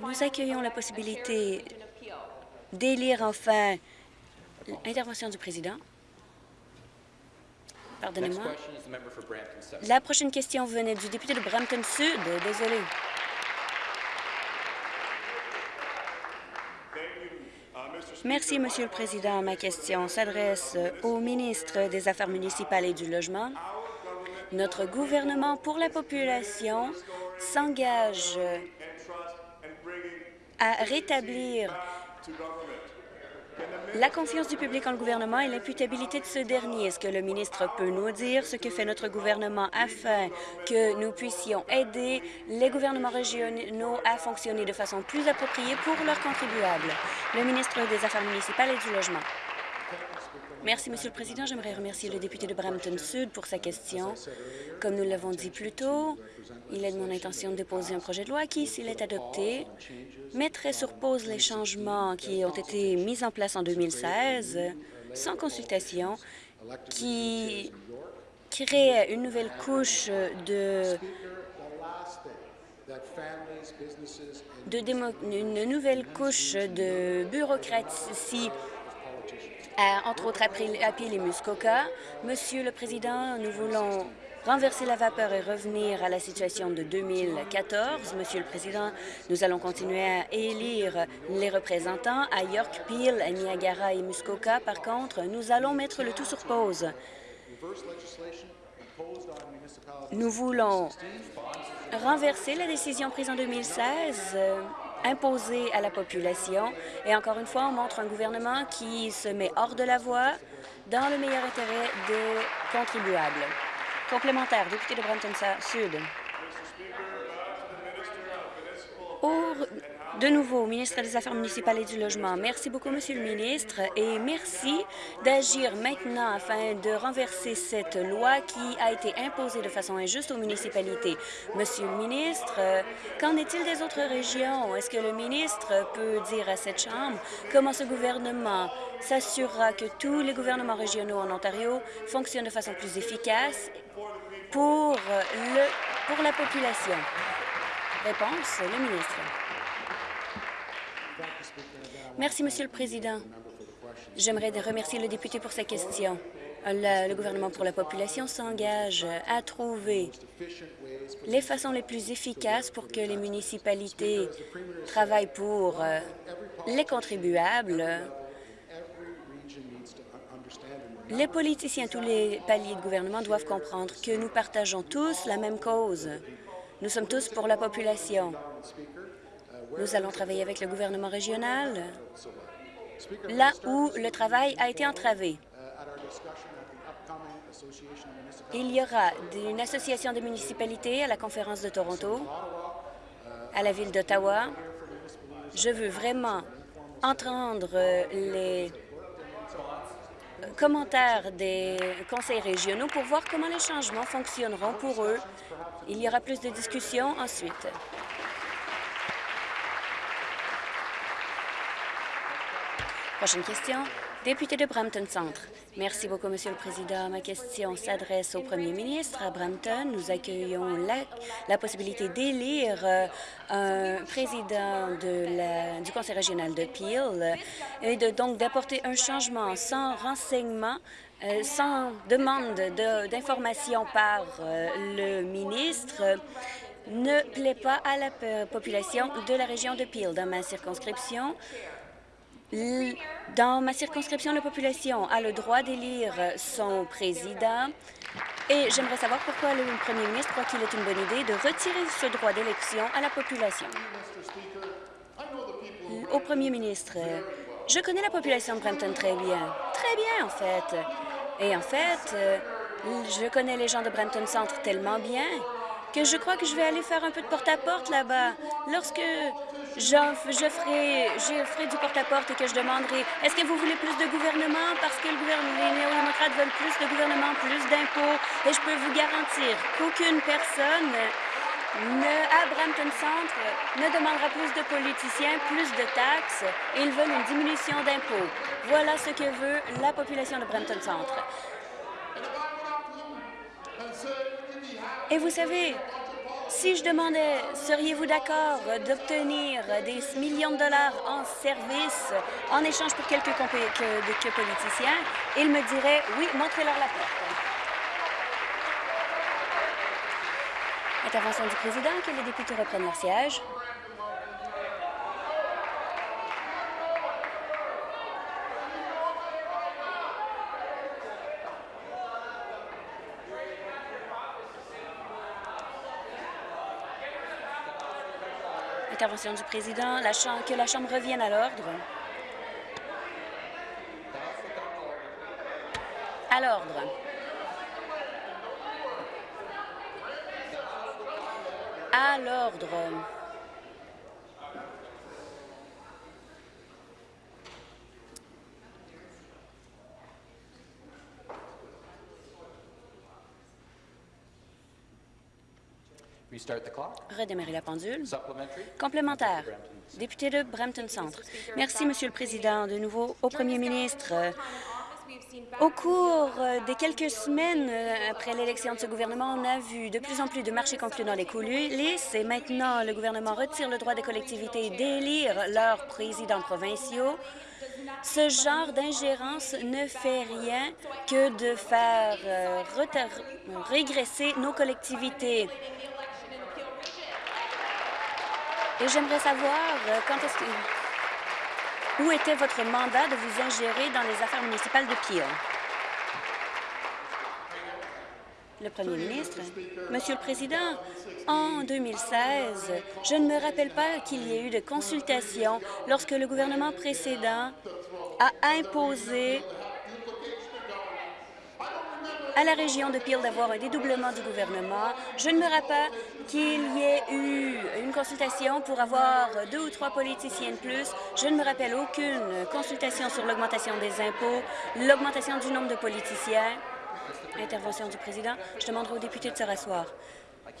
Speaker 3: Nous accueillons la possibilité d'élire enfin l'intervention du président. Pardonnez-moi. La prochaine question venait du député de Brampton Sud. Désolé. Merci, Monsieur le Président. Ma question s'adresse au ministre des Affaires municipales et du Logement. Notre gouvernement pour la population s'engage à rétablir la confiance du public en le gouvernement et l'imputabilité de ce dernier. Est-ce que le ministre peut nous dire ce que fait notre gouvernement afin que nous puissions aider les gouvernements régionaux à fonctionner de façon plus appropriée pour leurs contribuables? Le ministre des Affaires municipales et du Logement. Merci, Monsieur le Président. J'aimerais remercier le député de Brampton Sud pour sa question. Comme nous l'avons dit plus tôt, il est de mon intention de déposer un projet de loi qui, s'il est adopté, mettrait sur pause les changements qui ont été mis en place en 2016 sans consultation, qui crée une nouvelle couche de une nouvelle couche de bureaucratie entre autres Peel et Muskoka. Monsieur le Président, nous voulons renverser la vapeur et revenir à la situation de 2014. Monsieur le Président, nous allons continuer à élire les représentants à York, Peel, Niagara et Muskoka. Par contre, nous allons mettre le tout sur pause. Nous voulons renverser la décision prise en 2016 imposée à la population. Et encore une fois, on montre un gouvernement qui se met hors de la voie dans le meilleur intérêt des contribuables. Complémentaire, député de Brampton Sud. De nouveau, ministre des Affaires municipales et du Logement, merci beaucoup, Monsieur le ministre, et merci d'agir maintenant afin de renverser cette loi qui a été imposée de façon injuste aux municipalités. Monsieur le ministre, qu'en est-il des autres régions? Est-ce que le ministre peut dire à cette Chambre comment ce gouvernement s'assurera que tous les gouvernements régionaux en Ontario fonctionnent de façon plus efficace pour, pour la population? Réponse, le ministre. Merci, Monsieur le Président. J'aimerais remercier le député pour sa question. Le, gouvernement pour la population s'engage à trouver les façons les plus efficaces pour que les municipalités travaillent pour euh, les contribuables. Les politiciens, tous les paliers de gouvernement doivent comprendre que nous partageons tous la même cause. Nous sommes tous pour la population. Nous allons travailler avec le gouvernement régional là où le travail a été entravé. Il y aura une association de municipalités à la conférence de Toronto, à la ville d'Ottawa. Je veux vraiment entendre les commentaires des conseils régionaux pour voir comment les changements fonctionneront pour eux. Il y aura plus de discussions ensuite. Prochaine question. Député de Brampton Centre. Merci beaucoup, Monsieur le Président. Ma question s'adresse au Premier ministre. À Brampton, nous accueillons la, possibilité d'élire euh, un président de du Conseil régional de Peel et de, donc d'apporter un changement sans renseignement euh, sans demande d'information par euh, le ministre ne plaît pas à la population de la région de Peel. Dans ma circonscription, dans ma circonscription, la population a le droit d'élire son président et j'aimerais savoir pourquoi le premier ministre croit qu'il est une bonne idée de retirer ce droit d'élection à la population. Au premier ministre, je connais la population de Brampton très bien. Très bien, en fait. Et en fait, je connais les gens de Brampton Centre tellement bien que je crois que je vais aller faire un peu de porte-à-porte là-bas. Lorsque je, ferai, je ferai du porte-à-porte et que je demanderai est-ce que vous voulez plus de gouvernement? Parce que les néo-démocrates veulent plus de gouvernement, plus d'impôts. Et je peux vous garantir qu'aucune personne ne, à Brampton Centre ne demandera plus de politiciens, plus de taxes. Ils veulent une diminution d'impôts. Voilà ce que veut la population de Brampton Centre. Et vous savez, si je demandais, seriez-vous d'accord d'obtenir des millions de dollars en service en échange pour quelques, quelques politiciens, ils me diraient, oui, montrez-leur la porte. Intervention du président, que les députés reprennent leur siège. Intervention du président, que la Chambre revienne à l'ordre. À l'ordre. À l'ordre. Redémarrer la pendule. Complémentaire. Député de Brampton Centre. Merci, Monsieur le Président. De nouveau au Premier ministre. Au cours des quelques semaines après l'élection de ce gouvernement, on a vu de plus en plus de marchés conclus dans les coulisses et maintenant le gouvernement retire le droit des collectivités d'élire leurs présidents provinciaux. Ce genre d'ingérence ne fait rien que de faire euh, régresser nos collectivités. Et j'aimerais savoir euh, quand est-ce que... où était votre mandat de vous ingérer dans les affaires municipales de Peel? Le premier ministre. Monsieur le Président, en 2016, je ne me rappelle pas qu'il y ait eu de consultation lorsque le gouvernement précédent a imposé à la région de Peel d'avoir un dédoublement du gouvernement. Je ne me rappelle qu'il y ait eu une consultation pour avoir deux ou trois politiciens de plus. Je ne me rappelle aucune consultation sur l'augmentation des impôts, l'augmentation du nombre de politiciens. Intervention du président. Je demanderai aux députés de se rasseoir.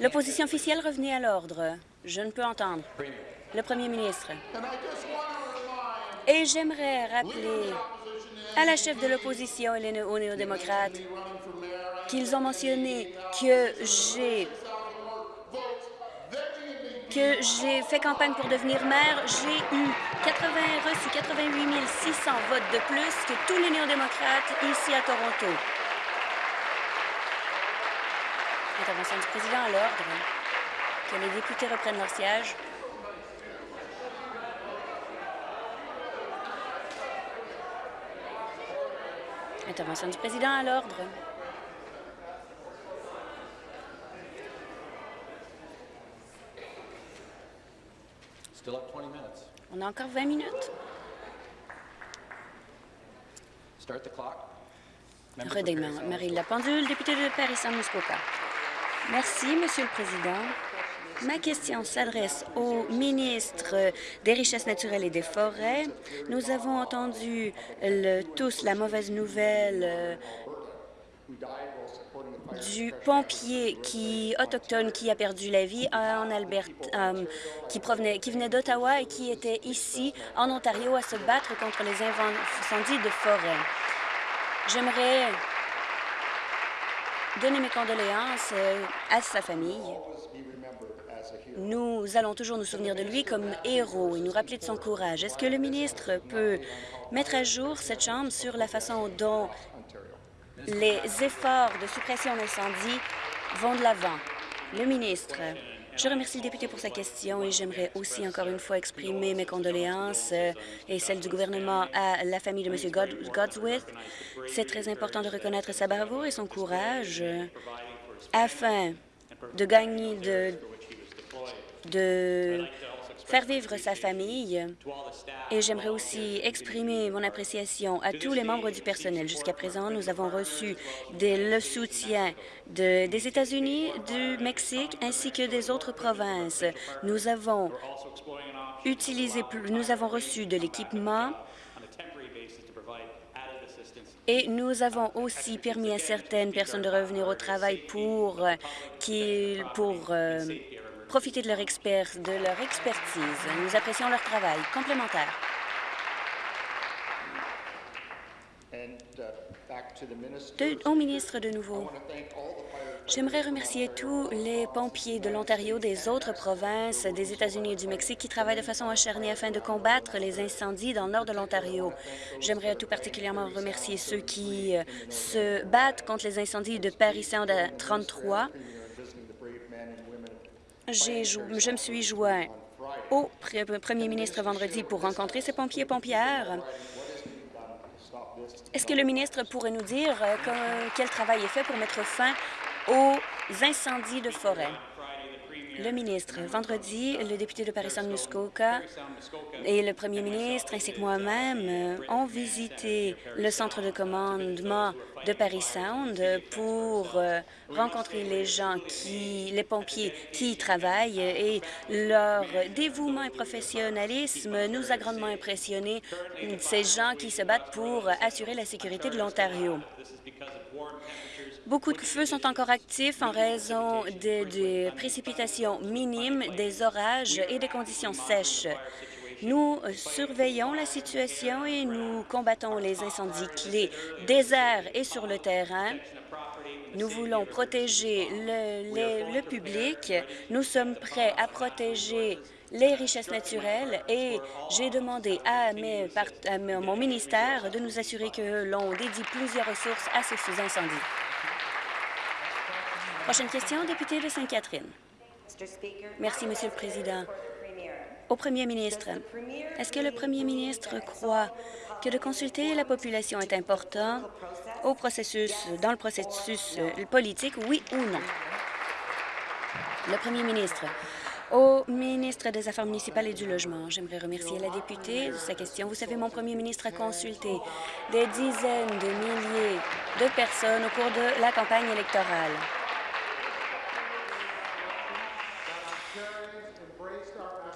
Speaker 3: L'opposition officielle revenait à l'ordre. Je ne peux entendre. Le premier ministre. Et j'aimerais rappeler à la chef de l'opposition et aux néo-démocrates qu'ils ont mentionné que j'ai que j'ai fait campagne pour devenir maire, j'ai eu 80, reçu 88 600 votes de plus que tous les néo-démocrates ici à Toronto. Intervention du président à l'ordre. Que les députés reprennent leur siège. Intervention du président à l'ordre. On a encore 20 minutes. Redémarrer la pendule, député de Paris-Saint-Muskoka. Merci, Monsieur le Président. Ma question s'adresse au ministre des Richesses naturelles et des Forêts. Nous avons entendu tous la mauvaise nouvelle euh, du pompier qui autochtone qui a perdu la vie en Alberta, euh, qui, provenait, qui venait d'Ottawa et qui était ici en Ontario à se battre contre les incendies de forêt. J'aimerais donner mes condoléances euh, à sa famille. Nous allons toujours nous souvenir de lui comme héros et nous rappeler de son courage. Est-ce que le ministre peut mettre à jour cette Chambre sur la façon dont les efforts de suppression d'incendie vont de l'avant? Le ministre, je remercie le député pour sa question et j'aimerais aussi encore une fois exprimer mes condoléances euh, et celles du gouvernement à la famille de M. Godswith. C'est très important de reconnaître sa bravoure et son courage euh, afin de gagner de, de faire vivre sa famille. Et j'aimerais aussi exprimer mon appréciation à tous les membres du personnel. Jusqu'à présent, nous avons reçu le soutien des États-Unis, du Mexique ainsi que des autres provinces. Nous avons utilisé, nous avons reçu de l'équipement et nous avons aussi permis à certaines personnes de revenir au travail pour, qui, pour euh, profiter de leur, expert, de leur expertise. Nous apprécions leur travail complémentaire. au ministre de nouveau. J'aimerais remercier tous les pompiers de l'Ontario, des autres provinces, des États-Unis et du Mexique qui travaillent de façon acharnée afin de combattre les incendies dans le nord de l'Ontario. J'aimerais tout particulièrement remercier ceux qui euh, se battent contre les incendies de Paris Sound 33 je me suis joint au premier ministre vendredi pour rencontrer ces pompiers et pompières. Est-ce que le ministre pourrait nous dire euh, quel travail est fait pour mettre fin aux incendies de forêt? Le ministre, vendredi, le député de Paris-Saint-Muskoka et le premier ministre ainsi que moi-même ont visité le centre de commandement de Paris Sound pour euh, rencontrer les gens qui, les pompiers qui y travaillent et leur dévouement et professionnalisme nous a grandement impressionnés, ces gens qui se battent pour assurer la sécurité de l'Ontario. Beaucoup de feux sont encore actifs en raison des précipitations minimes, des orages et des conditions sèches. Nous surveillons la situation et nous combattons les incendies clés airs et sur le terrain. Nous voulons protéger le, public. Nous sommes prêts à protéger les richesses naturelles et j'ai demandé à, mon ministère de nous assurer que l'on dédie plusieurs ressources à ces incendies. Prochaine question, député de Sainte-Catherine. Merci, Monsieur le Président. Au Premier ministre, est-ce que le Premier ministre croit que de consulter la population est important au processus, dans le processus euh, politique, oui ou non? Le Premier ministre, au ministre des Affaires municipales et du Logement, j'aimerais remercier la députée de sa question. Vous savez, mon premier ministre a consulté des dizaines de milliers de personnes au cours de la campagne électorale.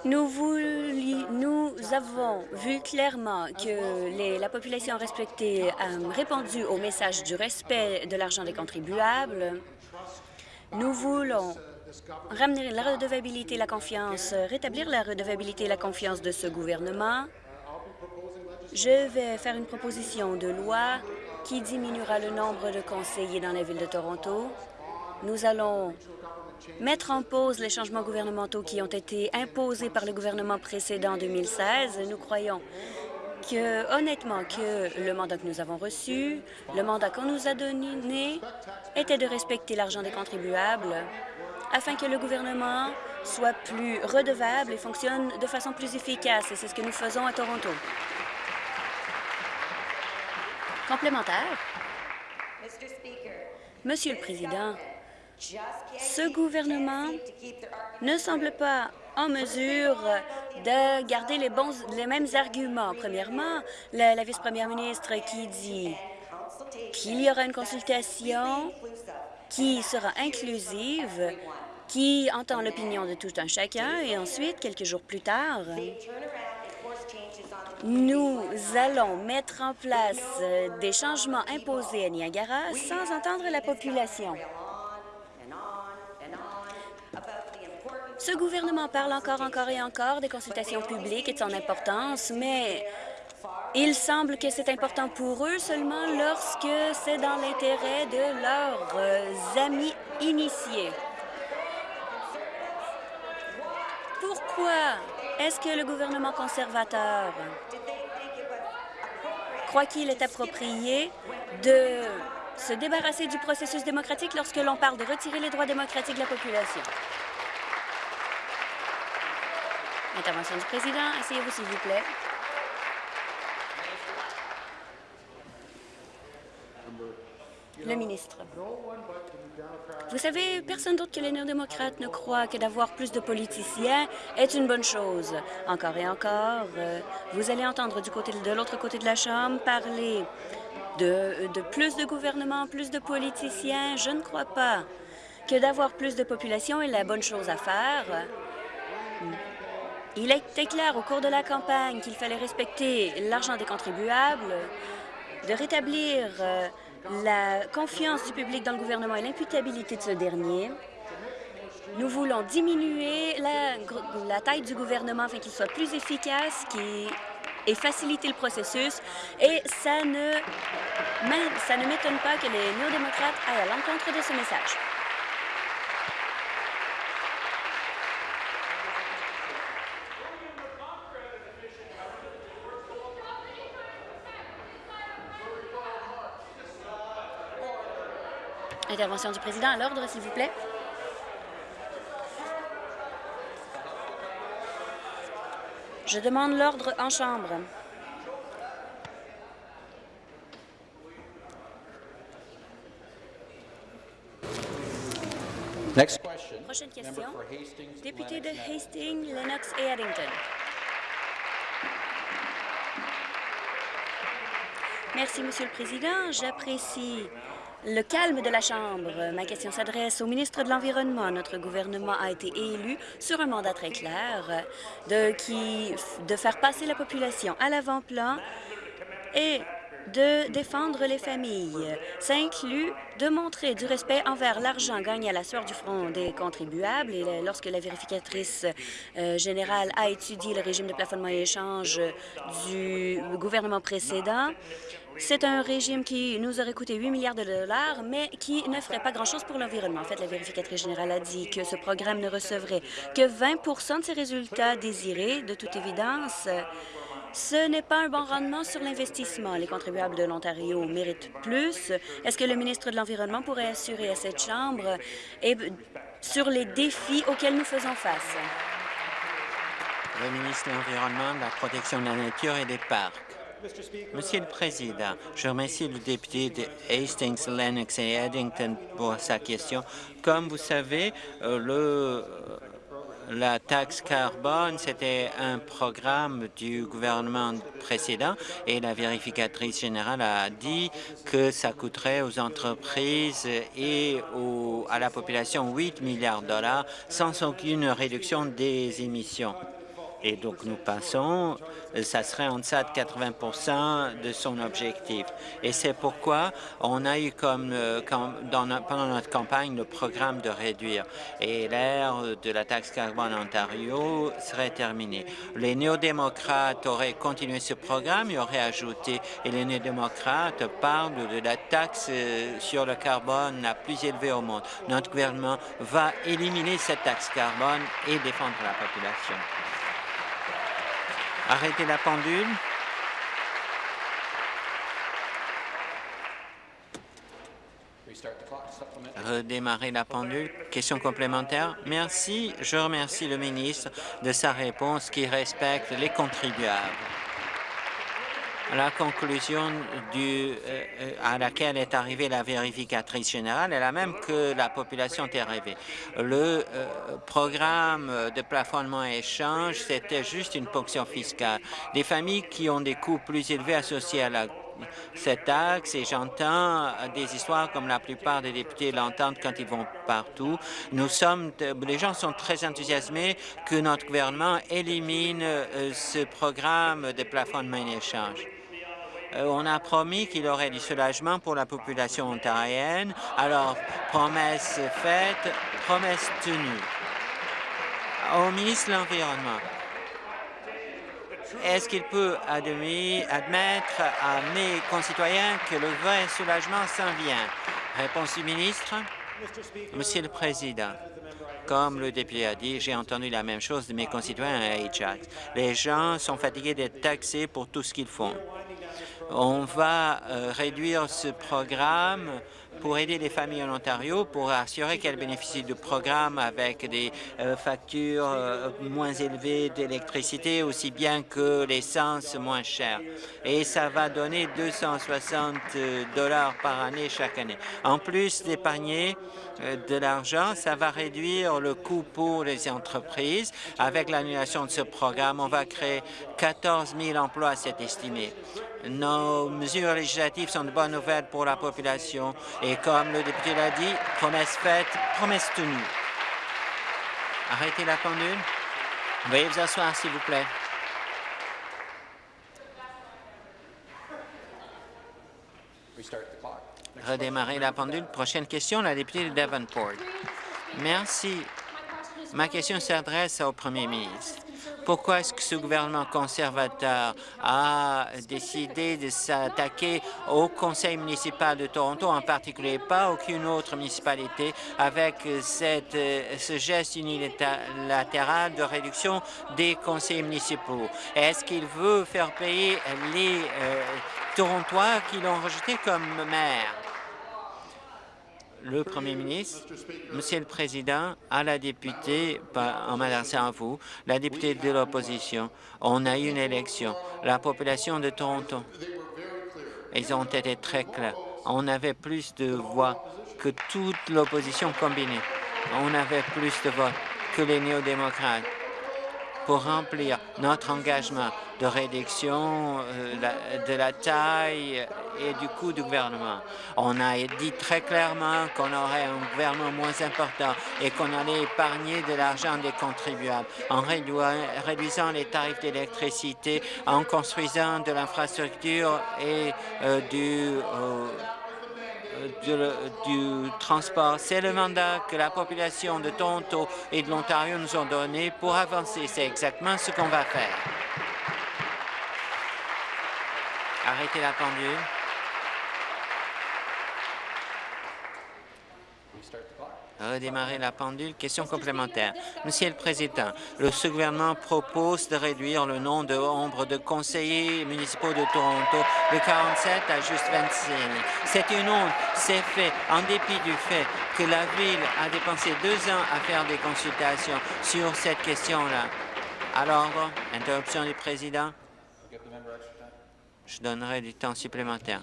Speaker 3: Nous, avons vu clairement que la population respectée a répondu au message du respect de l'argent des contribuables. Nous voulons ramener la redevabilité et la confiance, rétablir la redevabilité et la confiance de ce gouvernement. Je vais faire une proposition de loi qui diminuera le nombre de conseillers dans la ville de Toronto. Nous allons mettre en pause les changements gouvernementaux qui ont été imposés par le gouvernement précédent en 2016. Nous croyons que, honnêtement, que le mandat que nous avons reçu, le mandat qu'on nous a donné, était de respecter l'argent des contribuables afin que le gouvernement soit plus redevable et fonctionne de façon plus efficace. Et c'est ce que nous faisons à Toronto. Complémentaire. Monsieur le Président, ce gouvernement ne semble pas en mesure de garder les, bons, les mêmes arguments. Premièrement, la, la vice-première ministre qui dit qu'il y aura une consultation qui sera inclusive, qui entend l'opinion de tout un chacun, et ensuite, quelques jours plus tard, nous allons mettre en place des changements imposés à Niagara sans entendre la population. Ce gouvernement parle encore, encore et encore des consultations publiques et de son importance, mais il semble que c'est important pour eux seulement lorsque c'est dans l'intérêt de leurs euh, amis initiés. Pourquoi est-ce que le gouvernement conservateur croit qu'il est approprié de se débarrasser du processus démocratique lorsque l'on parle de retirer les droits démocratiques de la population? Intervention du président. Asseyez-vous, s'il vous plaît. Le ministre. Vous savez, personne d'autre que les néo-démocrates ne croit que d'avoir plus de politiciens est une bonne chose. Encore et encore, euh, vous allez entendre du côté de l'autre côté de la Chambre parler de, de plus de gouvernement, plus de politiciens. Je ne crois pas que d'avoir plus de population est la bonne chose à faire. Il a été clair au cours de la campagne qu'il fallait respecter l'argent des contribuables, de rétablir euh, la confiance du public dans le gouvernement et l'imputabilité de ce dernier. Nous voulons diminuer la, taille du gouvernement afin qu'il soit plus efficace et faciliter le processus. Et ça ne, ça ne m'étonne pas que les néo-démocrates aillent à l'encontre de ce message. Intervention du président à l'ordre, s'il vous plaît. Je demande l'ordre en chambre. Prochaine question. Député de Hastings, Lennox et Addington. Merci, Monsieur le Président. J'apprécie le calme de la Chambre. Ma question s'adresse au ministre de l'Environnement. Notre gouvernement a été élu sur un mandat très clair de, faire passer la population à l'avant-plan et de défendre les familles. Ça inclut de montrer du respect envers l'argent gagné à la sueur du front des contribuables. Et lorsque la vérificatrice euh, générale a étudié le régime de plafonnement et échange du gouvernement précédent, c'est un régime qui nous aurait coûté 8 milliards de dollars, mais qui ne ferait pas grand-chose pour l'environnement. En fait, la vérificatrice générale a dit que ce programme ne recevrait que 20% de ses résultats désirés. De toute évidence, ce n'est pas un bon rendement sur l'investissement. Les contribuables de l'Ontario méritent plus. Est-ce que le ministre de l'Environnement pourrait assurer à cette Chambre sur les défis auxquels nous faisons face?
Speaker 4: Le ministre de l'Environnement, de la protection de la nature et des parcs. Monsieur le Président, je remercie le député de Hastings, Lennox et Eddington pour sa question. Comme vous savez, euh, le la taxe carbone, c'était un programme du gouvernement précédent et la vérificatrice générale a dit que ça coûterait aux entreprises et à la population 8 milliards de dollars sans aucune réduction des émissions. Et donc, nous passons, ça serait en deçà de 80 de son objectif. Et c'est pourquoi on a eu comme, euh, pendant notre campagne le programme de réduire. Et l'ère de la taxe carbone en Ontario serait terminée. Les néo-démocrates auraient continué ce programme et auraient ajouté. Et les néo-démocrates parlent de la taxe euh, sur le carbone la plus élevée au monde. Notre gouvernement va éliminer cette taxe carbone et défendre la population. Arrêtez la pendule. Redémarrer la pendule. Question complémentaire. Merci. Je remercie le ministre de sa réponse qui respecte les contribuables. La conclusion du, euh, à laquelle est arrivée la vérificatrice générale est la même que la population est arrivée. Le euh, programme de plafonnement et échange, c'était juste une ponction fiscale. Des familles qui ont des coûts plus élevés associés à la cette taxe et j'entends des histoires comme la plupart des députés l'entendent quand ils vont partout. Nous sommes, les gens sont très enthousiasmés que notre gouvernement élimine euh, ce programme de plafonnement et échange. Euh, on a promis qu'il y aurait du soulagement pour la population ontarienne. Alors, promesse faite, promesse tenue. Au ministre de l'Environnement, est-ce qu'il peut admettre à mes concitoyens que le vrai soulagement s'en vient? Réponse du ministre. Monsieur le Président, comme le député a dit, j'ai entendu la même chose de mes concitoyens à Ajax. Les gens sont fatigués d'être taxés pour tout ce qu'ils font. On va euh, réduire ce programme pour aider les familles en Ontario, pour assurer qu'elles bénéficient du programme avec des euh, factures euh, moins élevées d'électricité, aussi bien que l'essence moins chère. Et ça va donner 260 dollars par année chaque année. En plus d'épargner de l'argent, ça va réduire le coût pour les entreprises. Avec l'annulation de ce programme, on va créer 14 000 emplois, c'est estimé. Nos mesures législatives sont de bonnes nouvelles pour la population et comme le député l'a dit, promesse faite, promesse tenue. Arrêtez la pendule. Veuillez vous asseoir, s'il vous plaît. Redémarrer la pendule. Prochaine question, la députée de Davenport. Merci. Ma question s'adresse au premier ministre. Pourquoi est-ce que ce gouvernement conservateur a décidé de s'attaquer au conseil municipal de Toronto, en particulier pas aucune autre municipalité, avec cette, ce geste unilatéral de réduction des conseils municipaux? Est-ce qu'il veut faire payer les euh, Torontois qui l'ont rejeté comme maire? Le Premier ministre, Monsieur le Président, à la députée, en m'adressant à vous, la députée de l'opposition, on a eu une élection. La population de Toronto, ils ont été très clairs. On avait plus de voix que toute l'opposition combinée. on avait plus de votes que les néo-démocrates pour remplir notre engagement de réduction euh, de la taille et du coût du gouvernement. On a dit très clairement qu'on aurait un gouvernement moins important et qu'on allait épargner de l'argent des contribuables en réduisant les tarifs d'électricité, en construisant de l'infrastructure et euh, du euh, du transport. C'est le mandat que la population de Toronto et de l'Ontario nous ont donné pour avancer. C'est exactement ce qu'on va faire. Arrêtez la pendule. Redémarrer la pendule. Question complémentaire. Monsieur le Président, le gouvernement propose de réduire le nombre de conseillers municipaux de Toronto de 47 à juste 25. C'est une honte. C'est fait en dépit du fait que la Ville a dépensé deux ans à faire des consultations sur cette question-là. Alors, interruption du Président. Je donnerai du temps supplémentaire.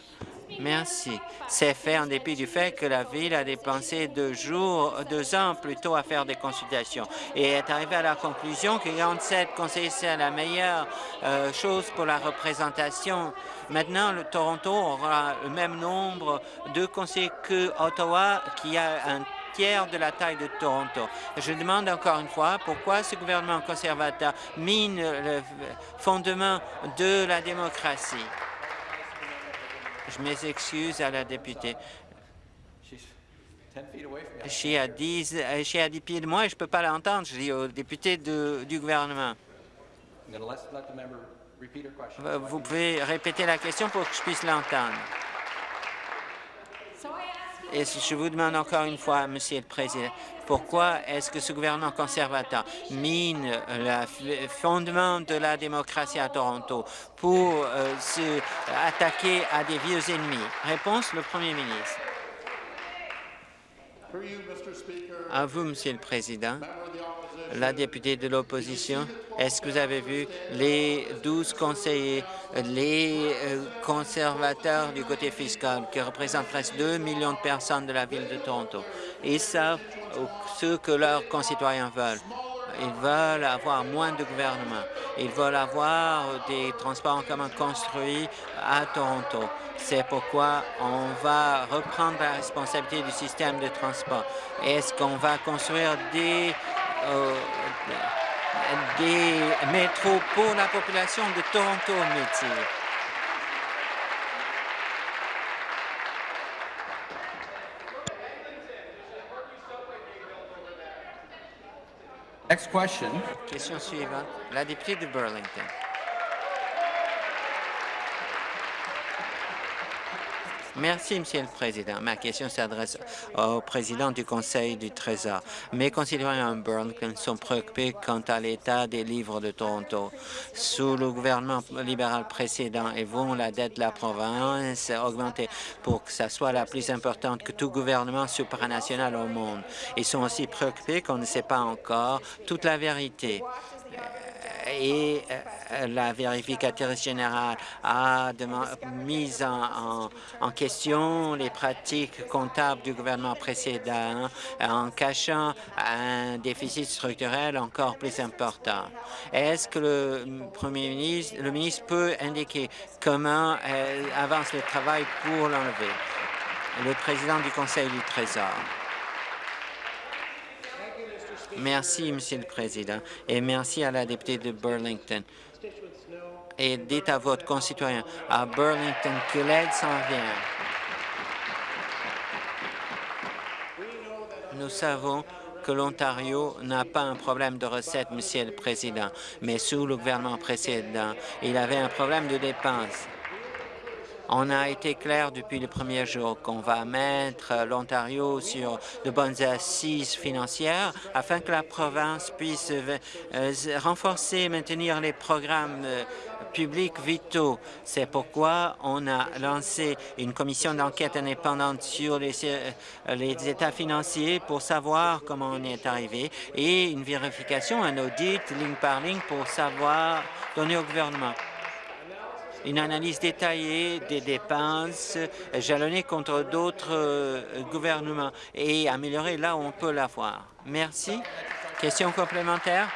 Speaker 4: Merci. C'est fait en dépit du fait que la Ville a dépensé deux, jours, deux ans plutôt à faire des consultations et est arrivée à la conclusion que 47 conseillers, c'est la meilleure euh, chose pour la représentation. Maintenant, le Toronto aura le même nombre de conseillers que Ottawa, qui a un tiers de la taille de Toronto. Je demande encore une fois pourquoi ce gouvernement conservateur mine le fondement de la démocratie? Je m'excuse à la députée. Je suis à 10, je à 10 pieds de moi et je ne peux pas l'entendre. Je dis au député du gouvernement. Vous pouvez répéter la question pour que je puisse l'entendre. Et je vous demande encore une fois, Monsieur le Président, pourquoi est-ce que ce gouvernement conservateur mine le fondement de la démocratie à Toronto pour euh, se attaquer à des vieux ennemis? Réponse, le Premier ministre. À vous, Monsieur le Président la députée de l'opposition, est-ce que vous avez vu les 12 conseillers, les euh, conservateurs du côté fiscal qui représentent presque 2 millions de personnes de la ville de Toronto? Ils savent ce que leurs concitoyens veulent. Ils veulent avoir moins de gouvernement. Ils veulent avoir des transports en commun construits à Toronto. C'est pourquoi on va reprendre la responsabilité du système de transport. Est-ce qu'on va construire des euh, des métros pour la population de Toronto métier. Next question. Question suivante. La députée de Burlington. Merci, Monsieur le Président. Ma question s'adresse au président du Conseil du Trésor. Mes concitoyens en Burlington sont préoccupés quant à l'état des livres de Toronto. Sous le gouvernement libéral précédent, et vont la dette de la province augmenter pour que ça soit la plus importante que tout gouvernement supranational au monde. Ils sont aussi préoccupés qu'on ne sait pas encore toute la vérité et euh, la vérificatrice générale a mis en, question les pratiques comptables du gouvernement précédent en cachant un déficit structurel encore plus important. Est-ce que le Premier ministre, le ministre peut indiquer comment euh, avance le travail pour l'enlever? Le président du Conseil du Trésor. Merci, Monsieur le Président, et merci à la députée de Burlington. Et dites à votre concitoyen à Burlington que l'aide s'en vient. Nous savons que l'Ontario n'a pas un problème de recettes, Monsieur le Président, mais sous le gouvernement précédent, il avait un problème de dépenses. On a été clair depuis le premier jour qu'on va mettre l'Ontario sur de bonnes assises financières afin que la province puisse euh, renforcer et maintenir les programmes euh, publics vitaux. C'est pourquoi on a lancé une commission d'enquête indépendante sur les, euh, les, états financiers pour savoir comment on est arrivé et une vérification, un audit ligne par ligne pour savoir donner au gouvernement une analyse détaillée des dépenses jalonnées contre d'autres euh, gouvernements et améliorer là où on peut l'avoir. Merci. Question complémentaire?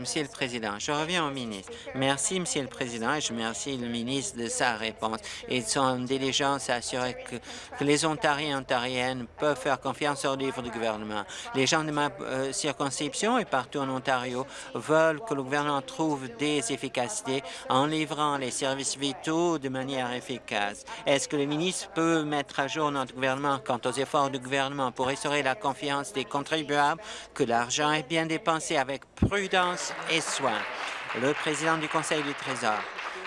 Speaker 4: Monsieur le Président, je reviens au ministre. Merci, Monsieur le Président, et je remercie le ministre de sa réponse et de son diligence à assurer que, les Ontariens et Ontariennes peuvent faire confiance au livre du gouvernement. Les gens de ma euh, circonscription et partout en Ontario veulent que le gouvernement trouve des efficacités en livrant les services vitaux de manière efficace. Est-ce que le ministre peut mettre à jour notre gouvernement quant aux efforts du gouvernement pour restaurer la confiance des contribuables, que l'argent est bien dépensé avec prudence et soins. Le président du Conseil du Trésor.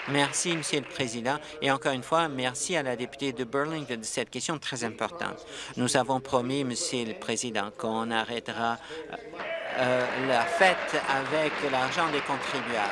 Speaker 4: Merci, Monsieur le Président, et encore une fois, merci à la députée de Burlington de cette question très importante. Nous avons promis, Monsieur le Président, qu'on arrêtera euh, euh, la fête avec l'argent des contribuables.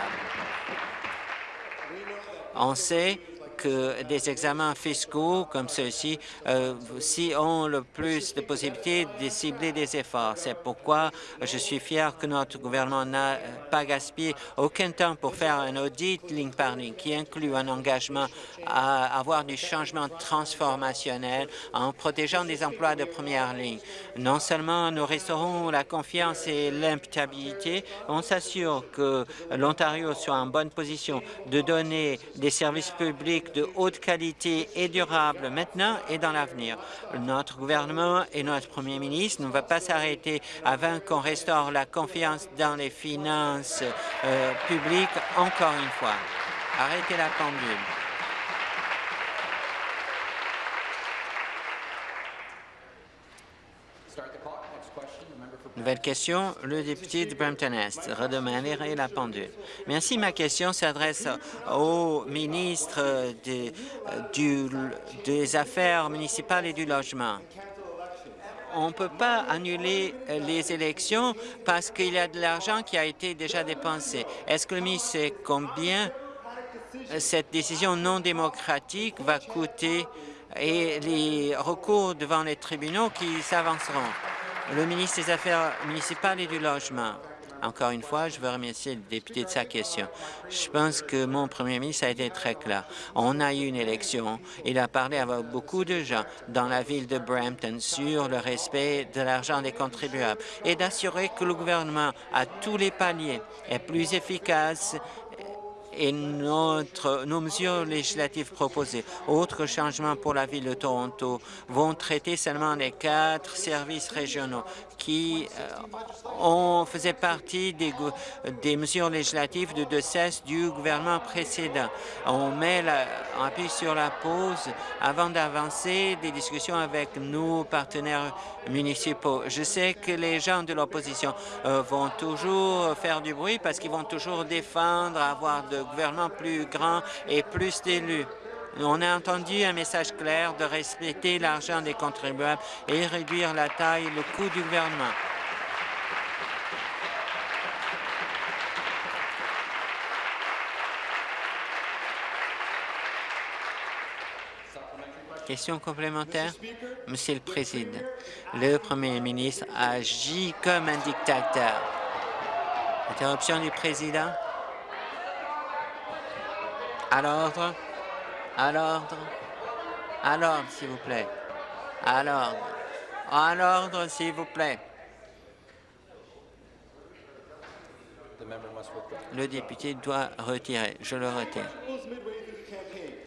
Speaker 4: On sait que des examens fiscaux comme ceux-ci euh, si ont le plus de possibilités de cibler des efforts. C'est pourquoi je suis fier que notre gouvernement n'a pas gaspillé aucun temps pour faire un audit ligne par ligne qui inclut un engagement à avoir du changement transformationnel en protégeant des emplois de première ligne. Non seulement nous restaurons la confiance et l'imputabilité, on s'assure que l'Ontario soit en bonne position de donner des services publics de haute qualité et durable maintenant et dans l'avenir. Notre gouvernement et notre premier ministre ne vont pas s'arrêter avant qu'on restaure la confiance dans les finances euh, publiques encore une fois. Arrêtez la pendule. Nouvelle question, le député de Brampton-Est. Redemander la pendule. Merci. Ma question s'adresse au ministre des Affaires municipales et du logement. On ne peut pas annuler les élections parce qu'il y a de l'argent qui a été déjà dépensé. Est-ce que le ministre sait combien cette décision non démocratique va coûter et les recours devant les tribunaux qui s'avanceront? Le ministre des Affaires municipales et du Logement. Encore une fois, je veux remercier le député de sa question. Je pense que mon premier ministre a été très clair. On a eu une élection. Il a parlé avec beaucoup de gens dans la ville de Brampton sur le respect de l'argent des contribuables et d'assurer que le gouvernement, à tous les paliers, est plus efficace et notre, nos mesures législatives proposées, autres changements pour la Ville de Toronto, vont traiter seulement les quatre services régionaux qui euh, ont, faisaient partie des, des mesures législatives de, de cesse du gouvernement précédent. On met la, on appuie sur la pause avant d'avancer des discussions avec nos partenaires municipaux. Je sais que les gens de l'opposition euh, vont toujours faire du bruit parce qu'ils vont toujours défendre avoir de gouvernement plus grand et plus d'élus. On a entendu un message clair de respecter l'argent des contribuables et réduire la taille et le coût du gouvernement. Question complémentaire? Monsieur le Président, le Premier ministre agit comme un dictateur. Interruption du Président. À l'ordre. À l'ordre. À l'ordre, s'il vous plaît. À l'ordre. À l'ordre, s'il vous plaît. Le député doit retirer. Je le retire.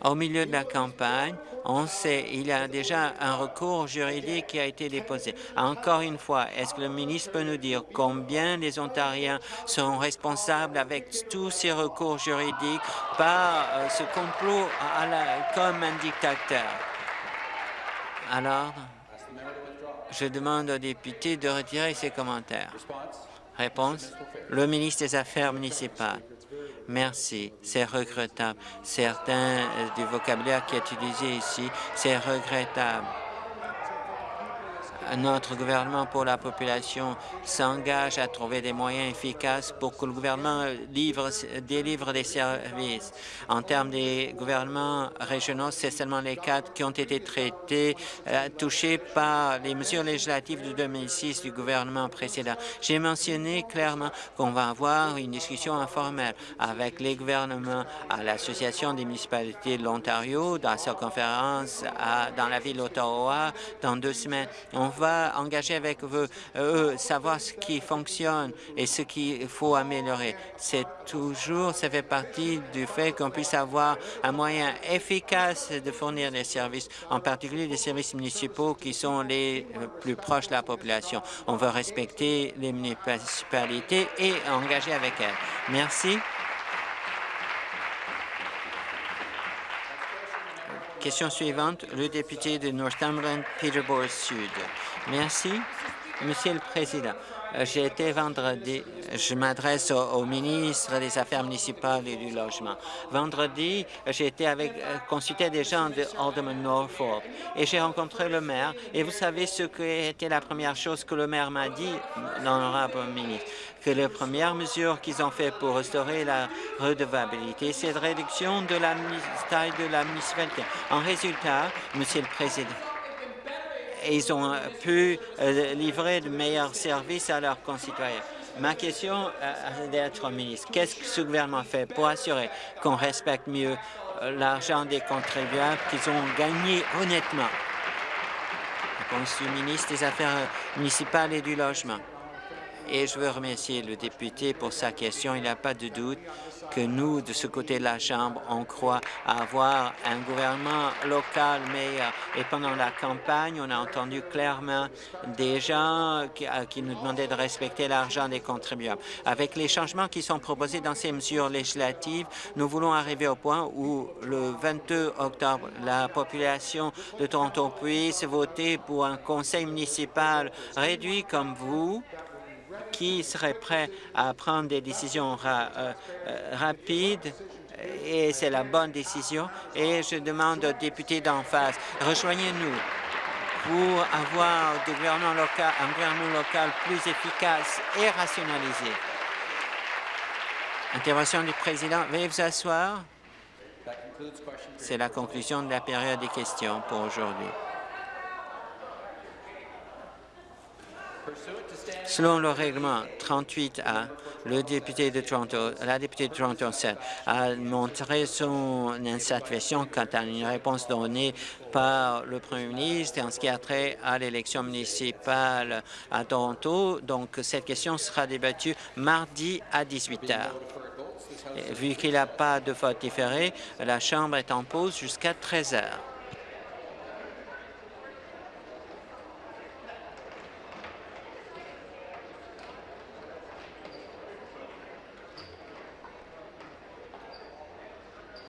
Speaker 4: Au milieu de la campagne, on sait il y a déjà un recours juridique qui a été déposé. Encore une fois, est-ce que le ministre peut nous dire combien les Ontariens sont responsables avec tous ces recours juridiques par euh, ce complot à la, comme un dictateur? Alors, je demande au député de retirer ses commentaires. Réponse. Le ministre des Affaires municipales. Merci. C'est regrettable. Certains euh, du vocabulaire qui est utilisé ici, c'est regrettable. Notre gouvernement pour la population s'engage à trouver des moyens efficaces pour que le gouvernement livre, délivre des services. En termes des gouvernements régionaux, c'est seulement les quatre qui ont été traités, euh, touchés par les mesures législatives de 2006 du gouvernement précédent. J'ai mentionné clairement qu'on va avoir une discussion informelle avec les gouvernements à l'Association des municipalités de l'Ontario, dans sa conférence dans la ville d'Ottawa dans deux semaines. Va engager avec eux, eux, savoir ce qui fonctionne et ce qu'il faut améliorer. C'est toujours, ça fait partie du fait qu'on puisse avoir un moyen efficace de fournir des services, en particulier des services municipaux qui sont les plus proches de la population. On veut respecter les municipalités et engager avec elles. Merci. Question suivante, le député de Northumberland, Peterborough Sud. Merci, Monsieur le Président. Euh, j'ai été vendredi, je m'adresse au, ministre des Affaires municipales et du logement. Vendredi, j'ai été avec, euh, consulté des gens de Alderman Norfolk et j'ai rencontré le maire. Et vous savez ce qui était la première chose que le maire m'a dit, l'honorable ministre, que les premières mesures qu'ils ont fait pour restaurer la redevabilité, c'est la réduction de la taille de la municipalité. En résultat, Monsieur le Président, ils ont euh, pu euh, livrer de meilleurs services à leurs concitoyens. Ma question euh, d'être ministre, qu'est-ce que ce gouvernement fait pour assurer qu'on respecte mieux l'argent des contribuables qu'ils ont gagné honnêtement? Réponse du ministre des Affaires municipales et du Logement. Et je veux remercier le député pour sa question. Il n'y a pas de doute que nous, de ce côté de la Chambre, on croit avoir un gouvernement local meilleur. Et pendant la campagne, on a entendu clairement des gens qui, euh, qui nous demandaient de respecter l'argent des contribuables. Avec les changements qui sont proposés dans ces mesures législatives, nous voulons arriver au point où, le 22 octobre, la population de Toronto puisse voter pour un conseil municipal réduit comme vous, qui serait prêt à prendre des décisions euh, euh, rapides et c'est la bonne décision. Et je demande aux députés d'en face, rejoignez-nous pour avoir un gouvernement local plus efficace et rationalisé. Intervention du président. Veuillez vous asseoir. C'est la conclusion de la période des questions pour aujourd'hui. Selon le règlement 38A, le député de Toronto, la députée de Toronto 7 a montré son insatisfaction quant à une réponse donnée par le premier ministre en ce qui a trait à l'élection municipale à Toronto. Donc, cette question sera débattue mardi à 18 heures. Vu qu'il n'y a pas de vote différé, la Chambre est en pause jusqu'à 13 heures.